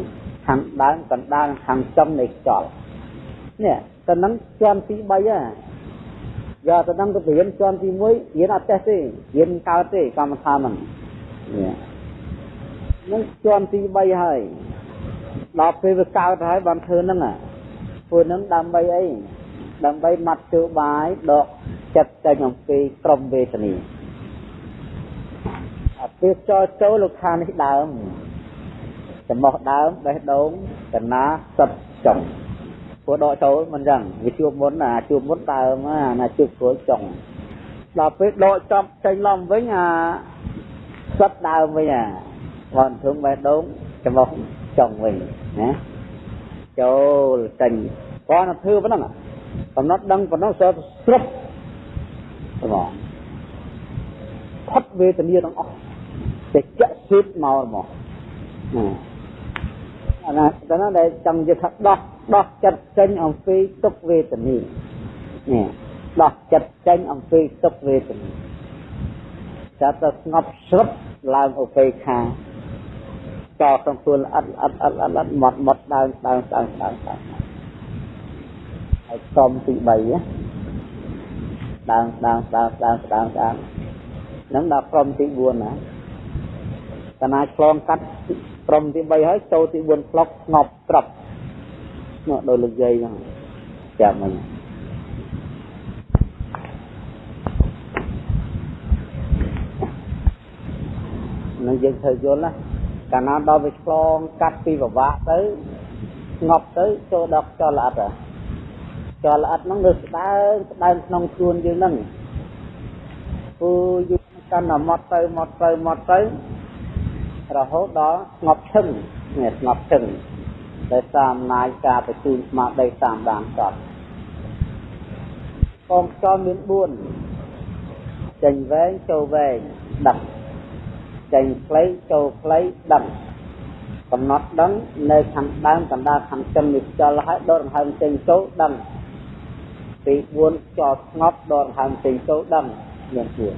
ខាងដើមកណ្ដាលខាងចំនៃខ្យល់នេះទៅនឹងជាន់ទី3ហ៎យកទៅនឹងទៅរៀនជាន់ទី1រៀនអត់ចេះទេរៀនកើតទេកម្មដ្ឋានហ្នឹងនេះនឹងជាន់ទី3ហើយដល់ពេលវាកើតហើយបានធ្វើហ្នឹងធ្វើហ្នឹងដើម្បីអី ដើម្បីម៉ាត់ជើបាយដកចិត្តចេញអំពីក្រមវេទនាអាពេលចូលចូលលោកខានេះដើមចំោះដើមបេះដូងកណាសិតចុងព្រោះដកចូលមិនចឹងវាជួបមុនអាជួបមុនដើមណាជួបគ្រួចុងដល់ពេលដកចាប់ចេញឡំវិញអាសិតដើមវិញអាបងធំបេះដូងចំោះចុងវិញណាចូលចេញគាត់ធ្វើប៉ុណ្ណឹង កំណត់ដឹងប៉ុណ្ណឹងសើស្រុបបងផុតវេទនាទាំងអស់តែចាក់ស៊ីតមកមកអាណាដល់ណាដែលចង់និយាយថាដោះដោះចិត្តចេញអំពីទុក្ខវេទនានេះដោះចិត្តចេញអំពីទុក្ខវេទនាចាប់ទៅស្ងប់ស្រុតឡើងឧបេក្ខាចោលក្នុងខ្លួនអត់អត់អត់អត់មកមកដើមដើមដើមដើមដើម ហើយក្រុមទី3ណាដើមដើមដើមដើមដើមដើមនឹងដល់ក្រុមទី4ណាកណាឆ្លងកាត់ក្រុមទី3ហើយចូលទី4ផ្លុកស្ងប់ស្រាប់នោះដោយលោកយាយហ្នឹងចាំមិញនឹងយើងត្រូវយល់ណាកាលណាដល់វាឆ្លងកាត់ពីពិបាកទៅស្ងប់ទៅចូលដល់ខ្យល់ល្អិត ខ្យល់ល្អិតហ្នឹងវាស្ដើងស្ដើងក្នុងខ្លួនយើងហ្នឹងពូយើងកាន់តែមកទៅមកទៅមកទៅរហូតដល់ស្ងប់ឈឹងនេះស្ងប់ឈឹងដោយសារអំណាចការបញ្ជូនស្មារតីតាមដានសតកងខ្យល់មាន4ចេញវែងចូលវែងដឹកចេញខ្លីចូលខ្លីដឹងកំណត់ដឹងនៅខាងដើមកណ្ដាលខាងចិននេះខ្យល់ហើយដកដង្ហើមចេញចូលដឹង ទី4ខ្យល់ស្ងប់ដកដង្ហើមចេញចូលដឹងមាន4ណា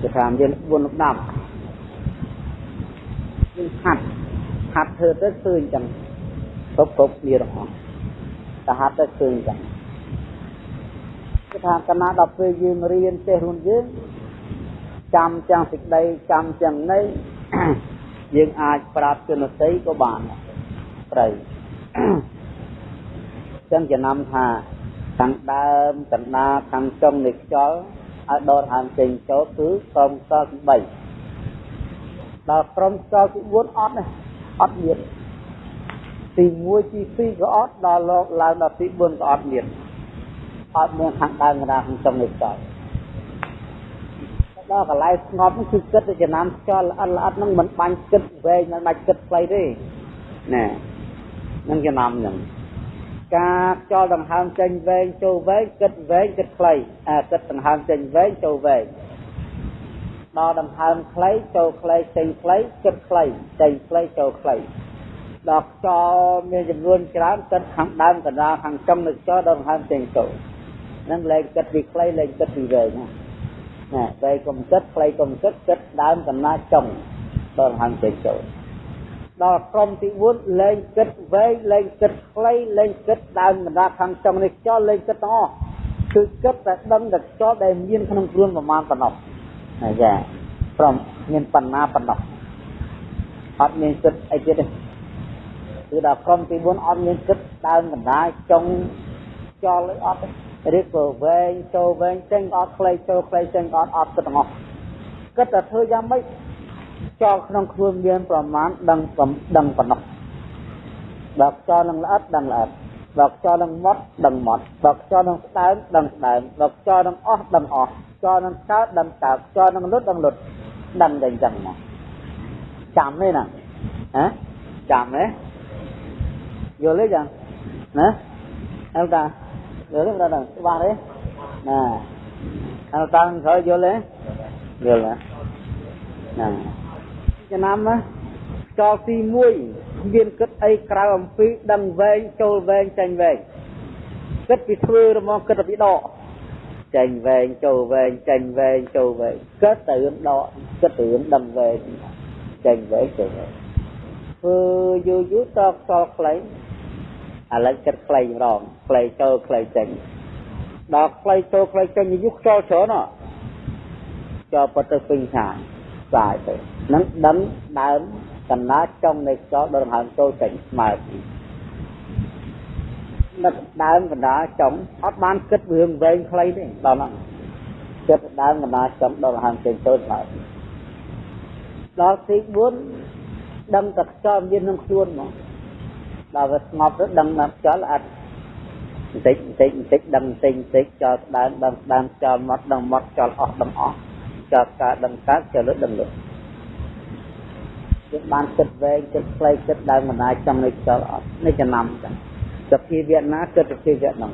គេថាមាន4លំដាប់យើងហាត់ហាត់ធ្វើទៅឃើញចឹងគ្រប់គ្រប់គ្នាទាំងអស់តែហាត់ទៅឃើញចឹងគេថាកណាដល់ពេលយើងរៀនចេះខ្លួនយើងចាំទាំងសេចក្តីចាំទាំងន័យយើងអាចប្រាប់ជនតីក៏បានត្រូវ ចឹងចំណាំថាខាងដើមកណ្ដាលខាងចុងនៃខ្យល់ឲ្យដកហើមចេញចូលគឺក្រុមខ្យល់ទី3ដល់ក្រុមខ្យល់ទី4អត់ទេអត់មានទី1ទី2ក៏អត់ដល់លោកឡើងដល់ទី4ក៏អត់មានអត់មានខាងដើមកណ្ដាលខាងចុងនៃខ្យល់ដល់កន្លែងស្ងប់គឺគិតទៅចំណាំខ្យល់ល្អិតល្អិតហ្នឹងមិនបាញ់គិតវែងមិនបាច់គិតខ្លីទេណែនឹងចំណាំហ្នឹង ការខ្យល់ដង្ហើមចេញវែងចូលវែងគិតវែងគិតខ្លីអាគិតដង្ហើមចេញវែងចូលវែងដល់ដង្ហើមខ្លីចូលខ្លីចេញខ្លីគិតខ្លីចេញខ្លីចូលខ្លីដល់ខ្យល់មានចំនួនច្រើនគិតខាងដើមកណ្ដាលខាងចុងនៃខ្យល់ដល់ដង្ហើមចេញចូលនឹងលែងគិតពីខ្លីលែងគិតពីវែងណាណាវែងកុំគិតខ្លីកុំគិតគិតដើមកណ្ដាលចុងដល់ដង្ហើមចេញចូល ដល់ក្រុមទី4លែងគិតវែងលែងគិតខ្លីលែងគិតដើមបណ្ដាខាងចុងនេះខ្យល់លែងគិតទាំងអស់គឺគិតតែដឹងតែខ្យល់ដែលមានក្នុងខ្លួនប្រមាណប៉ុណ្ណោះណាចាព្រមមានបណ្ណាប៉ុណ្ណោះអត់មានគិតអីទៀតទេគឺដល់ក្រុមទី4អត់មានគិតដើមបណ្ដាចុងខ្យល់អីអត់ទេឬក៏វែងចូលវែងចេញអត់ខ្លីចូលខ្លីចេញអត់អត់គិតទាំងអស់គិតតែធ្វើយ៉ាងម៉េច ចោលក្នុងខ្លួនមានប្រមាណដឹងដឹងប៉ុណ្ណោះបើខ្យល់នឹងល្អិតដឹងល្អិតបើខ្យល់នឹងមុតដឹងមុតបើខ្យល់នឹងស្ដើងដឹងស្ដើងបើខ្យល់នឹងអស់ដឹងអស់ខ្យល់នឹងកើតដឹងកើតខ្យល់នឹងលុតដឹងលុតដឹងតែអញ្ចឹងមកចាំទេណាហ៎ចាំទេយល់ទេចឹងណាអើតាយល់ទេប្រដៅច្បាស់ទេណាអើតាក្រោយយល់ទេយល់ណា ចំណាំណាចោលទី1មានគិតអីក្រៅអំពីដឹងវែងចូលវែងចាញ់វែងគិតពីធ្វើរមកគិតពីដកចាញ់វែងចូលវែងចាញ់វែងចូលវែងគិតទៅរឿងដកគិតទៅរឿងដឹងវែងចាញ់វែងចូលវែងធ្វើយូរយូរតខ្សល់ខ្លីឥឡូវគិតខ្លីម្ដងខ្លីចូលខ្លីចេញដល់ខ្លីចូលខ្លីចេញយូរខ្សល់ច្រើនហ៎ចូលប៉ុតទៅពេញឆាយស្អាយទៅ នឹងដឹងដើមកណ្ដាលចុងនៃខ្យល់ដល់ដង្ហើមចូលចេញស្មើគ្នានឹកដើមកណ្ដាលចុងអត់បានគិតរឿងវែងខ្លីទេដល់ហ្នឹងគិតដើមកណ្ដាលចុងដល់ដង្ហើមចេញចូលស្មើដល់ទី4ដឹងតែខ្យល់មានក្នុងខ្លួនមកដល់វាស្ងប់ទៅដឹងថាខ្យល់អត់បន្តិចបន្តិចបន្តិចដឹងបន្តិចបន្តិចចោលដើមដឹងដើមចោលមាត់ដឹងមាត់ចោលអស់ដឹងអស់ចោលកើតដឹងកើតចោលលឹកដឹងលឹក យើងបានគិតវែងគិតខ្លីគិតដើមបណ្ដាចង់នៅខ្យល់អត់នេះចំណាំចឹងសភាវៈណាគិតសភាវៈហ្នឹង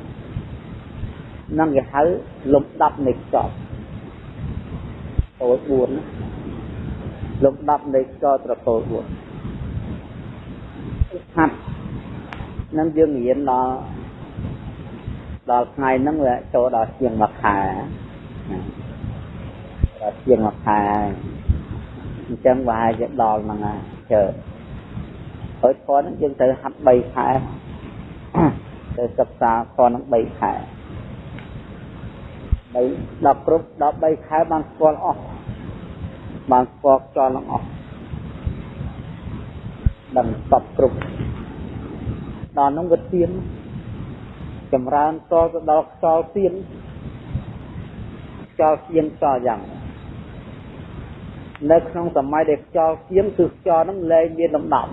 នឹងគេហៅលំដាប់នៃខ្យល់អូ4ណាលំដាប់នៃខ្យល់ត្រកូល4ហាត់នឹងយើងរៀនដល់ដល់ថ្ងៃហ្នឹងវាចូលដល់ជាងមួយខែដល់ជាងមួយខែ អញ្ចឹងប្រហែលជាដល់ហ្នឹងហើយជើហើយធនហ្នឹងយើងត្រូវហាត់3ខែទៅសិក្សាធនហ្នឹង3ខែបីដល់គ្រប់13ខែបានស្គាល់អស់បានស្គាល់ខ្យល់នឹងអស់ដឹងសពគ្រប់ដល់នោះវាទៀនចម្រើនតទៅដល់ខ្យល់ទៀនខ្យល់ទៀនខ្យល់យ៉ាង នៅក្នុងសម័យដែលខ្យល់ទៀនគឺខ្យល់នឹងលែងមានលំដាប់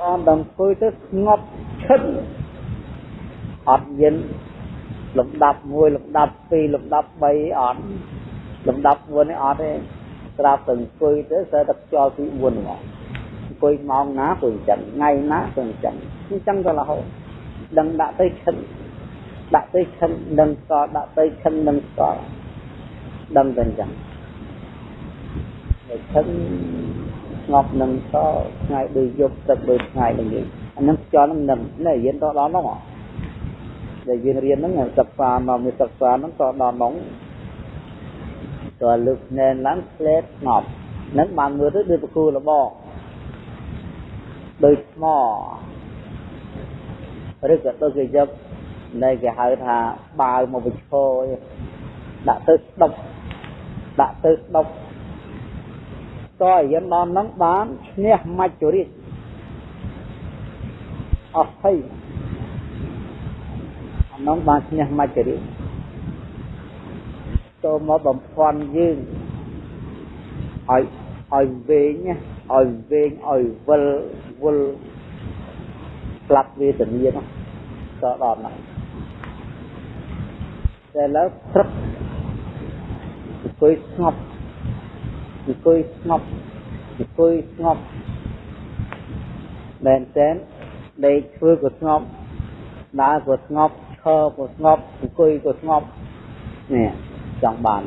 អមដល់ធ្វើទៅស្ងប់ឈិនអត់មានលំដាប់1លំដាប់2លំដាប់3អត់លំដាប់4នេះអត់ទេស្រាប់តែអង្គុយទៅសើតែខ្យល់ទី4ហ្មងអង្គុយម៉ោងណាក៏អញ្ចឹងថ្ងៃណាក៏អញ្ចឹងអញ្ចឹងទៅរហូតដឹងដាក់ទៅឈិនដាក់ទៅឈិននឹងស្គាល់ដាក់ទៅឈិននឹងស្គាល់ដឹងតែអញ្ចឹង តែឈិនស្ងប់នឹងស្គាល់ថ្ងៃដូចយប់ទឹកដូចថ្ងៃដូចនេះអានឹងខ្យល់នឹងនឹងនេះរៀនតដល់នោះដែលយើងរៀនហ្នឹងសិក្សាមកមានសិក្សាហ្នឹងក៏ដល់នោះតើលើកភ្នែនឡើងផ្លែស្ងប់នឹងបានមើលទៅដូចប្រគូលបងដូចថ្មឬក៏ដូចជាយកនៃគេហៅថាបាវមកវិឈរដាក់ទៅស្ដុកដាក់ទៅស្ដុក តើយិនដល់ហ្នឹងបានឈ្នះមច្ចុរិទ្ធអស់ភ័យអានោះបានឈ្នះមច្ចុរិទ្ធចូលមកបំផន់យើងឲ្យឲ្យវែងឲ្យវែងឲ្យវិលវិលស្លាប់វេទនានោះក៏ដល់ហ្នឹងតែលើព្រឹកអង្គុយស្ងប់ អង្គុយស្ងប់អង្គុយស្ងប់មែនតើដេកធ្វើក៏ស្ងប់ដើរក៏ស្ងប់ឈរក៏ស្ងប់អង្គុយក៏ស្ងប់នេះចង់បាន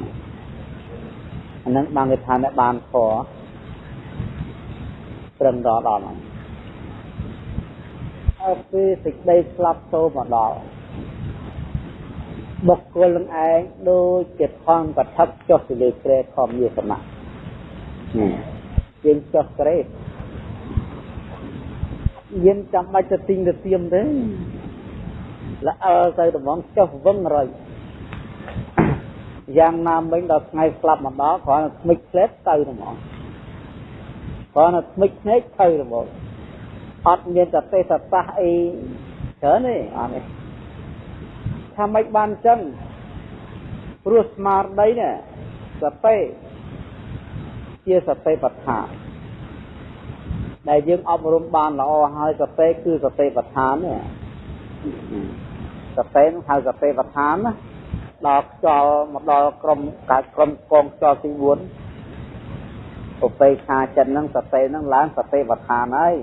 អានឹងបានគេថាអ្នកបានខត្រឹមដល់ដល់ហ្នឹងហើយពេលសេចក្តីស្លាប់ចូលមកដល់បុគ្គលនឹងឯងដូចជាថងកថាចុះទៅលើក្រែខំយាសមៈនេះ យើងចុះក្រែយើងចាំបាច់ទៅទិញទៅទៀមទេល្អើទៅដំងចុះវឹងរយយ៉ាងណាមិញដល់ថ្ងៃស្លាប់មកដល់គ្រាន់តែស្មិចផ្លែតទៅហ្មងគ្រាន់តែស្មិចភ្នែកទៅហ្មងអត់មានតែទេសសាសអីច្រើនទេអត់ទេថាម៉េចបានចឹងព្រោះស្មារតីនេះសតិ ជាសតិបដ្ឋានដែលយើងអប់រំបានល្អហើយសតិគឺសតិបដ្ឋាននេះសតិនឹងហៅសតិបដ្ឋានណាដល់ខ្យល់មកដល់ក្រុមកើតក្រុមកងខ្យល់ទី4ឧបេខាចិត្តហ្នឹងសតិហ្នឹងឡើងសតិវដ្ឋានហើយ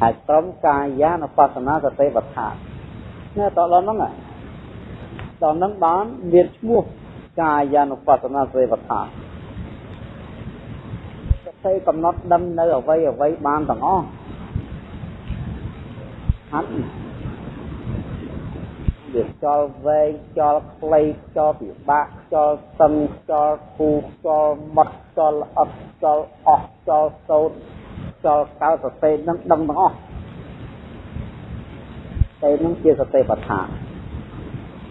ហើយក្រុមកាយានុបស្សនាសតិវដ្ឋាននេះតដល់ហ្នឹងដល់ហ្នឹងបានមានឈ្មោះកាយានុបស្សនាសតិវដ្ឋាន សតិកំណត់ដឹងនៅអ្វីអ្វីបានទាំងអស់ហាត់វាខ្យល់វែងខ្យល់ខ្លីខ្យល់ពិបាកខ្យល់តឹងខ្យល់គូខ្យល់មត់ខ្យល់អត់ខ្យល់អស់ខ្យល់សោតខ្យល់កៅសតិនឹងដឹងទាំងអស់តែនឹងជាសតិបដ្ឋាន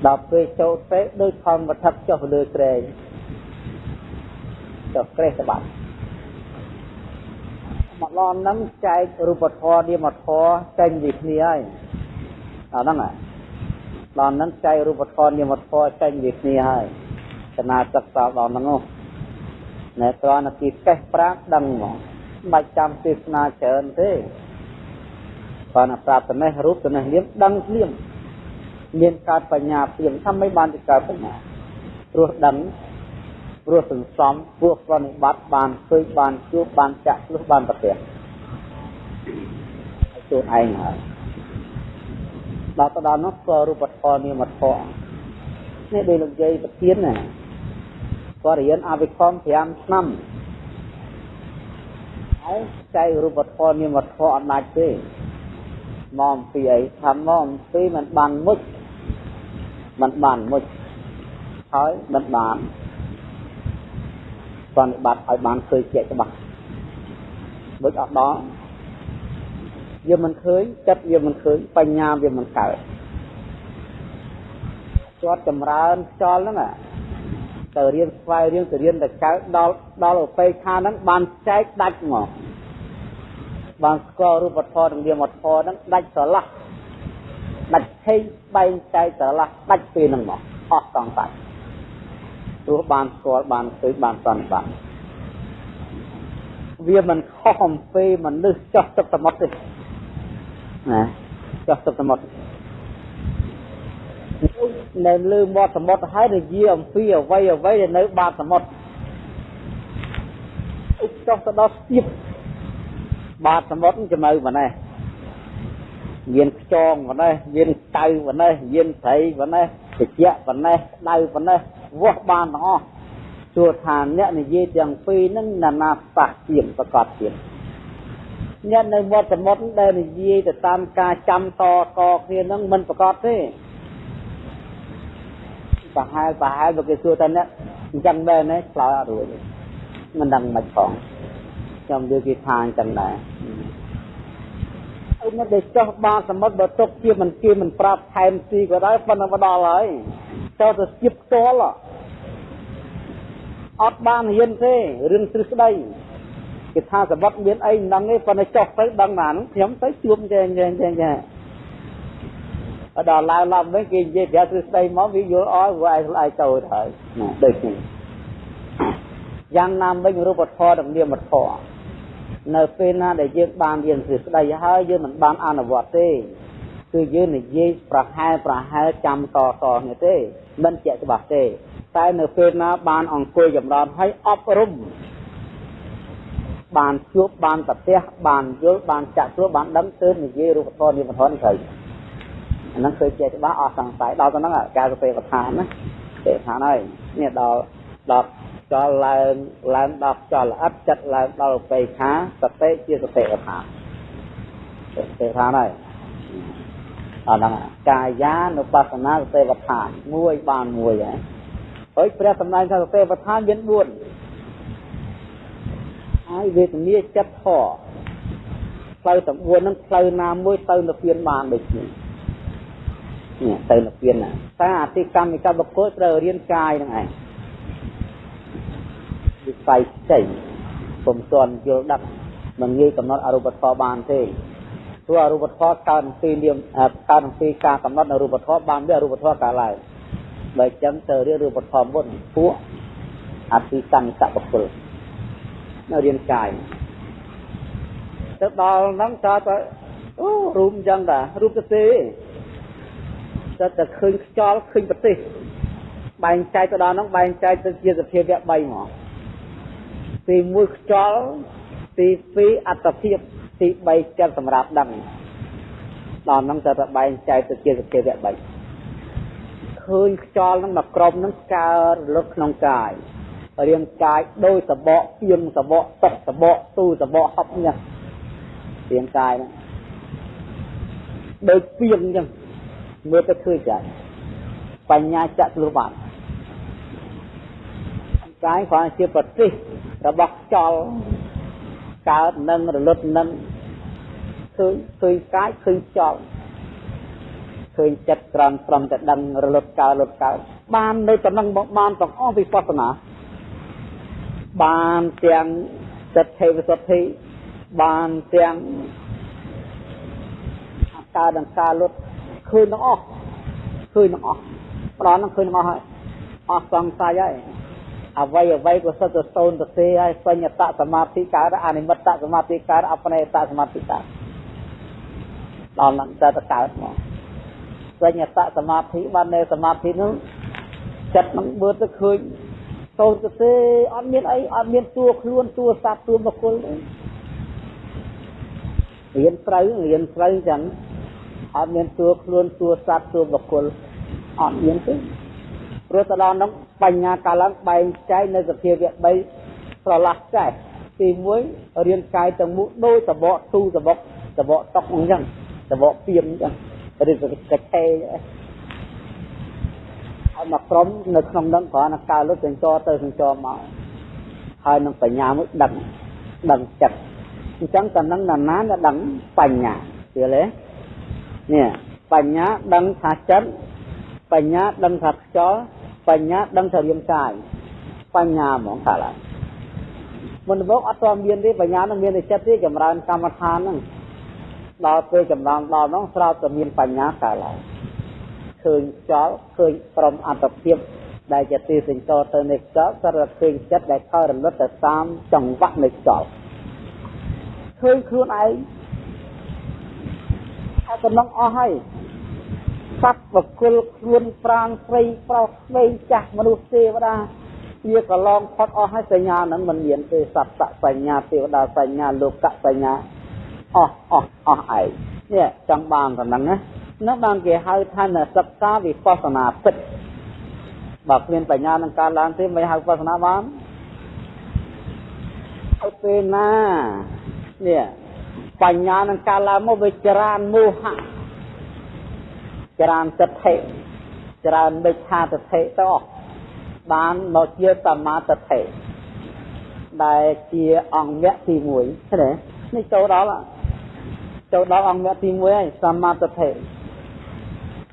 ដល់ពេលចូលទេដូចខំវត្ថចុះលើក្រែងចុះក្រេះក្បាត់ មកឡននឹងចែករូបធម៌នាមធម៌ចេញពីគ្នាហើយអាហ្នឹងហ่ะដល់ហ្នឹងចែករូបធម៌នាមធម៌ចេញពីគ្នាហើយចំណាសិក្សាដល់ហ្នឹងណែត្រង់ទីកេះប្រាក់ដឹងមកមិនបាច់ចាំទេសនាច្រើនទេបើណាប្រាប់ត្នេះរូបត្នេះនាមដឹងភ្លាមមានកើតបញ្ញាភ្លាមថាមិនបានទៅកើតបញ្ញាព្រោះដឹង ព្រោះសន្សំព្រោះប្រណិបត្តិបានឃើញបានជួបបានចាក់ឆ្លុះបានប្រទះឲ្យខ្លួនឯងហើយដល់ទៅដល់នោះក៏រូបធម៌នាមធម៌នេះដូចលោកយាយប្រធានណាគាត់រៀនអវិខម5ឆ្នាំហើយចែករូបធម៌នាមធម៌អត់ដាច់ទេមកអំពីអីថាមកអំពីมันបានមុជมันបានមុជហើយมันបាន បប្រតិបត្តិឲ្យបានឃើញជាក់ច្បាស់ដូចអត់ដល់វាមិនឃើញចិត្តវាមិនឃើញបញ្ញាវាមិនកើតគាត់ចម្រើនខ្យល់ហ្នឹងទៅរៀនស្វែងរៀនទៅរៀនទៅកើតដល់ដល់ឧបេខាហ្នឹងបានចែកដាច់មកបានស្គាល់រូបធម៌និងនាមធម៌ហ្នឹងដាច់ស្រឡះដាច់ឆេងបែងចែកស្រឡះដាច់ពេលហ្នឹងមកអស់តង់តា ច់ព្រោះបានស្គាល់បានឃើញបានសន្និបាតវាមិនខុសអំពីមនុស្សចោះទឹកសមុទ្រទេណាចោះទឹកសមុទ្រនៅលើមាត់សមុទ្រហើយនិយាយអំពីអ្វីអ្វីដែលនៅបាតសមុទ្រឧបចោះទៅដល់ស្ទាបបាតសមុទ្រចំណៅប៉ុណ្ណេះមានខ្យងប៉ុណ្ណេះមានកៅប៉ុណ្ណេះមានត្រីប៉ុណ្ណេះត្រជាក់ប៉ុណ្ណេះដៅប៉ុណ្ណេះ វាស់បានទាំងអស់សួរថាអ្នកនិយាយទាំងពីរហ្នឹងណានាសះជាប្រកាសជាអ្នកនៅវត្តសមុទ្រដែលនិយាយទៅតាមការចាំតកគ្នាហ្នឹងមិនប្រកាសទេប្រហែលប្រហែលបើគេសួរថាអ្នកអញ្ចឹងដែរណាឆ្លើយអត់រួចមិនដឹងមិនផងខ្ញុំនិយាយគេថាអញ្ចឹងដែរអីមិនដែលចោះបាសមុទ្របើទុកជាមិនគេមិនប្រាប់ថែមស៊ីក៏ដោយប៉ុន្តែមកដល់ហើយ ចូលទៅជិបផ្ទាល់អត់បានរៀនទេរឿងទ្រឹស្ដីគេថាសវត្តមានអីមិនដឹងទេប៉ុន្តែចុះទៅដឹងបានខ្ញុំទៅជួបចេះចេះចេះចេះដល់ឡើងឡើងវិញគេនិយាយប្រាប់ទ្រឹស្ដីមកវាយល់អស់វាឯងឆ្លើយទៅហើយណាដូចនេះយ៉ាងណាវិញរូបធម៌និងនាមធម៌នៅពេលណាដែលយើងបានរៀនទ្រឹស្ដីហើយយើងមិនបានអនុវត្តទេ គឺយើងនិយាយប្រហែលប្រហែលចាំតតនេះទេមិនជាក់ច្បាស់ទេតែនៅពេលណាបានអង្គុយចម្រើនឲ្យអប់រំបានជួបបានប្រទះបានយល់បានចាក់ស្រួលបានដឹងទើបនិយាយរូបធម៌និមធម៌ត្រូវអាហ្នឹងគឺជាច្បាស់អស់សង្ស័យដល់ទៅហ្នឹងការសតិប្បដ្ឋានណាទេឋានហើយនេះដល់ដល់ចលឡើងឡើងដល់ចលល្អិតចិត្តឡើងដល់បេខាសតិជាសតិប្បដ្ឋានទេឋានហើយ អាហ្នឹងកាយានុបស្សនាសតិប្បដ្ឋានមួយបានមួយហើយហើយព្រះសម្ដែងថាសតិប្បដ្ឋានមាន4ហើយវេទនាចិត្តធរផ្លូវទាំង4ហ្នឹងផ្លូវណាមួយទៅនិព្វានបានដូចនេះនេះទៅនិព្វានណាតែអតិកម្មកម្មបុគ្គលត្រូវរៀនកាយហ្នឹងឯងវិស័យផ្សេងពុំទាន់យល់ដឹងមិនងាយកំណត់អរូបធម៌បានទេ ព្រោះអរូបធម៌កើតអំពីនាមកើតអំពីការកំណត់នៅរូបធម៌បានវាអរូបធម៌កើតឡើងបើចឹងទៅរៀនរូបធម៌មុនពួកអតិសង្កបុគ្គលនៅរៀនកាយទៅដល់ហ្នឹងតើទៅអូរូបចឹងតារូបទៅទេទៅតែឃើញខ្យល់ឃើញប្រទេសបែងចែកទៅដល់ហ្នឹងបែងចែកទៅជាសភាវៈ3មកទី1ខ្យល់ទី2អត្តភាព ទី3ចិត្តសម្រាប់ដឹងដល់ហ្នឹងទៅតែបែងចែកទៅជាសភាវៈ3ឃើញខ្យល់ហ្នឹងមកក្រុមហ្នឹងកើតរលត់ក្នុងកាយរាងកាយដោយសបកពីងសបកទឹកសបកទូសបកហប់ញ៉ារាងកាយហ្នឹងដូចពីងអញ្ចឹងមើលទៅឃើញចាស់បញ្ញាចក្លុបានកាយគ្រាន់ជាប្រទេសរបស់ខ្យល់កើតនឹងរលត់នឹង ឃើញឃើញកាយឃើញខ្យល់ឃើញចិត្តក្រំត្រឹមតែដឹងរលត់កើតរលត់កើតបាននៅតំណឹងបានទាំងអស់វិបស្សនាបានទាំងចិត្តទេវសុទ្ធិបានទាំងអកាដង្ការលុតឃើញទាំងអស់ឃើញទាំងអស់ប្រដនឹងឃើញទាំងអស់ហើយអស់សង្ស័យហើយអ្វីអ្វីក៏សិតទៅសូនទៅទេហើយសញ្ញតសមាធិកើតអនិមិត្តសមាធិកើតអបនេតសមាធិកើត ដល់នឹងទៅកើតមកសញ្ញតសមាធិបាននៅសមាធិនោះចិត្តនឹងមើលទៅឃើញសូនទៅទេអត់មានអីអត់មានតួខ្លួនតួសត្វតួបុគ្គលទេរៀនត្រូវរៀនត្រូវចឹងអត់មានតួខ្លួនតួសត្វតួបុគ្គលអត់មានទេព្រោះទៅដល់នោះបញ្ញាកាលឡើងបែងចែកនៅសភាវៈ3ប្រឡាស់ចែកទី1រៀនកាយទាំងមូលដោយសបកទូសបកសបកតុកអញ្ចឹង សបកពីមអញ្ចឹងឬក៏កឆេហើយមកក្រុមនៅក្នុងនឹងគ្រាន់តែកើលុតសញ្ចរទៅសញ្ចរមកហើយនឹងបញ្ញាមួយដឹងដឹងចិត្តអញ្ចឹងតំណឹងណាណាដឹងបញ្ញាយល់ទេនេះបញ្ញាដឹងថាចិត្តបញ្ញាដឹងថាខ្យល់បញ្ញាដឹងថារាងកាយបញ្ញាហ្មងថាឡើយមុនមកអត់ទាន់មានទេបញ្ញានឹងមានតែចិត្តទេចម្រើនកម្មដ្ឋានហ្នឹង ដល់ពេលចំណងដល់នោះស្រាប់តែមានបញ្ញាកើតឡើងឃើញខ្យល់ឃើញព្រមអត្តភាពដែលជាទីសេចក្ដីទៅនៃខ្យល់សរឃើញចិត្តដែលខើរលត់ទៅតាមចង្វាក់នៃខ្យល់ឃើញខ្លួនឯងហើយកំណងអស់ហើយសត្វបកុលខ្លួនប្រាងស្រីប្រុសស្រីចាស់មនុស្សទេវតាវាកន្លងផុតអស់ហើយសញ្ញាហ្នឹងមិនមានទេសត្វសញ្ញាទេវតាសញ្ញាលោកសញ្ញា អស់អស់អស់ឯងនេះចង់បានប៉ុណ្ណឹងណានោះបានគេហៅថាសិក្សាវិបស្សនាពិតបើគ្មានបញ្ញានឹងកើតឡើងទេមិនហៅវិបស្សនាបានឲ្យពេលណានេះបញ្ញានឹងកើតឡើងមកវាចរានមោហៈច្រើនទិដ្ឋិច្រើនមិច្ឆាទិដ្ឋិទៅអស់បានមកជាសមាទិដ្ឋិដែលជាអង្គវគ្គទី1ឃើញទេនេះចូលដល់ ចូលដល់អង្គវគ្គទី1ហើយសមាទិដ្ឋិ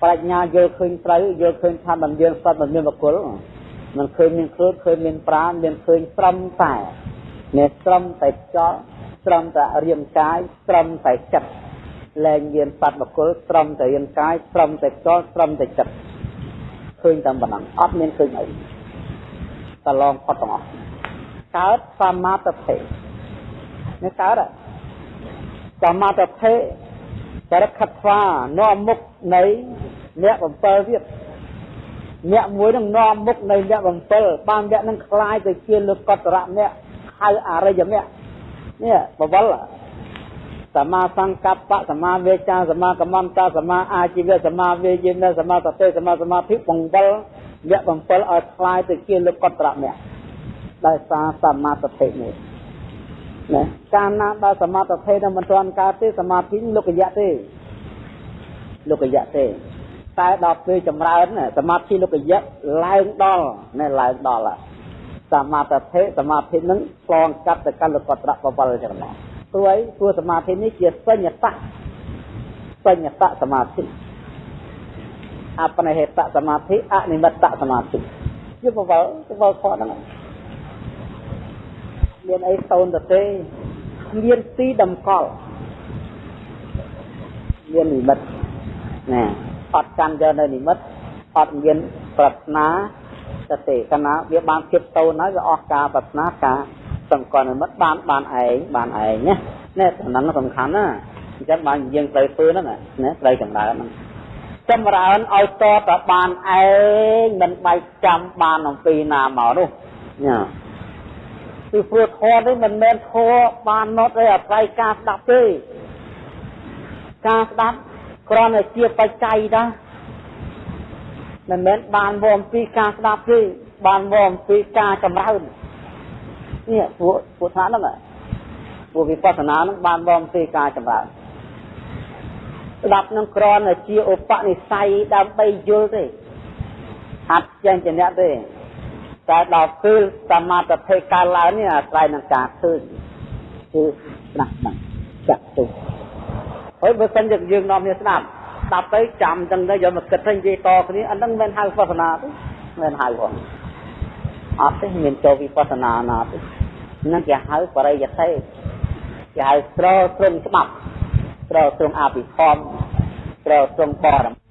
ប្រាជ្ញាយល់ឃើញត្រូវយល់ឃើញថាមិនមានសត្វមិនមានបុគ្គលមិនឃើញមានខ្លួនឃើញមានប្រាណមានឃើញត្រឹមតែនេះត្រឹមតែចោលត្រឹមតែរាងកាយត្រឹមតែចិត្តលែងមានសត្វបកុលត្រឹមតែរាងកាយត្រឹមតែខ្យល់ត្រឹមតែចិត្តឃើញតែប៉ុណ្ណឹងអត់មានឃើញអីតឡងផុតទាំងអស់កើតសមាធិនេះកើត សមាធិចរិតខិតស្វានាំមុខនៃអ្នកបំពើទៀតអ្នកមួយនឹងនាំមុខនៃអ្នកបំពើបានអ្នកនឹងคล้ายទៅជាលោកកតរៈអ្នកហៅអរិយមគ្គនេះបវលសមាសង្កប្បសមាវេចាសមាកម្មន្តសមាអាជីវៈសមាវេយិនសមាសតិសមាសមាធិបង្វិលវគ្គ7ឲ្យคล้ายទៅជាលោកកត្រមៈដោយសារសមាធិនេះ ណាកាលណាដល់សមាធិនឹងមិនទាន់កើតទេសមាធិលោកយៈទេលោកយៈទេតែដល់ពេលចម្រើនសមាធិលោកយៈឡើងដល់ណែឡើងដល់សមាធិសមាធិនឹងឆ្លងកាត់ទៅកាន់លោកត្រៈបវលចឹងមកព្រោះអីព្រោះសមាធិនេះជាសញ្ញតៈសញ្ញតៈសមាធិអបនិហេតសមាធិអនិមិត្តសមាធិជាបវលបវលខហ្នឹង មានអីតូនទៅទេមានទីតម្កល់មាននិមិត្តណាអត់កាន់យកនៅនិមិត្តអត់មានប្រាថ្នាទៅទេកាលណាវាបានភាពតូនហើយវាអស់ការប្រាថ្នាការសង្កត់និមិត្តបានបានឯងបានឯងណានេះហ្នឹងសំខាន់ណាអញ្ចឹងបានយើងត្រូវធ្វើហ្នឹងណាត្រូវចម្រើនហ្នឹងចម្រើនឲ្យតតបានឯងមិនបាច់ចាំបានអំពីណាមកនោះញ៉ា ពីព្រោះធម៌នេះមិនមែនធម៌បានណត់ឲ្យអាស្រ័យការស្ដាប់ទេការស្ដាប់គ្រាន់តែជាបច្ច័យដែរមិនមែនបានមកអំពីការស្ដាប់ទេបានមកអំពីការចម្រើននេះពួកពួកថាហ្នឹងពួកវិបស្សនាហ្នឹងបានមកអំពីការចម្រើនស្ដាប់នឹងគ្រាន់តែជាឧបនិស្ស័យដើម្បីយល់ទេអត់ចេញជាអ្នកទេ តែដល់ពេលសមាធិកើតឡើងនេះអាស្រ័យនឹងការឃើញគឺស្ដាប់ហ្នឹងចាក់ទុកហើយបើសិនជាយើងនាំគ្នាស្ដាប់ស្ដាប់ទៅចាំចឹងទៅយកមកគិតទៅនិយាយតគ្នាអាហ្នឹងមិនហៅវិបស្សនាទេមិនហៅផងអត់ទេមានចូលវិបស្សនាណាទេហ្នឹងគេហៅបរិយទេគេហៅស្រោត្រង់ច្បាប់ត្រូវត្រង់អភិធម្មត្រូវត្រង់បរម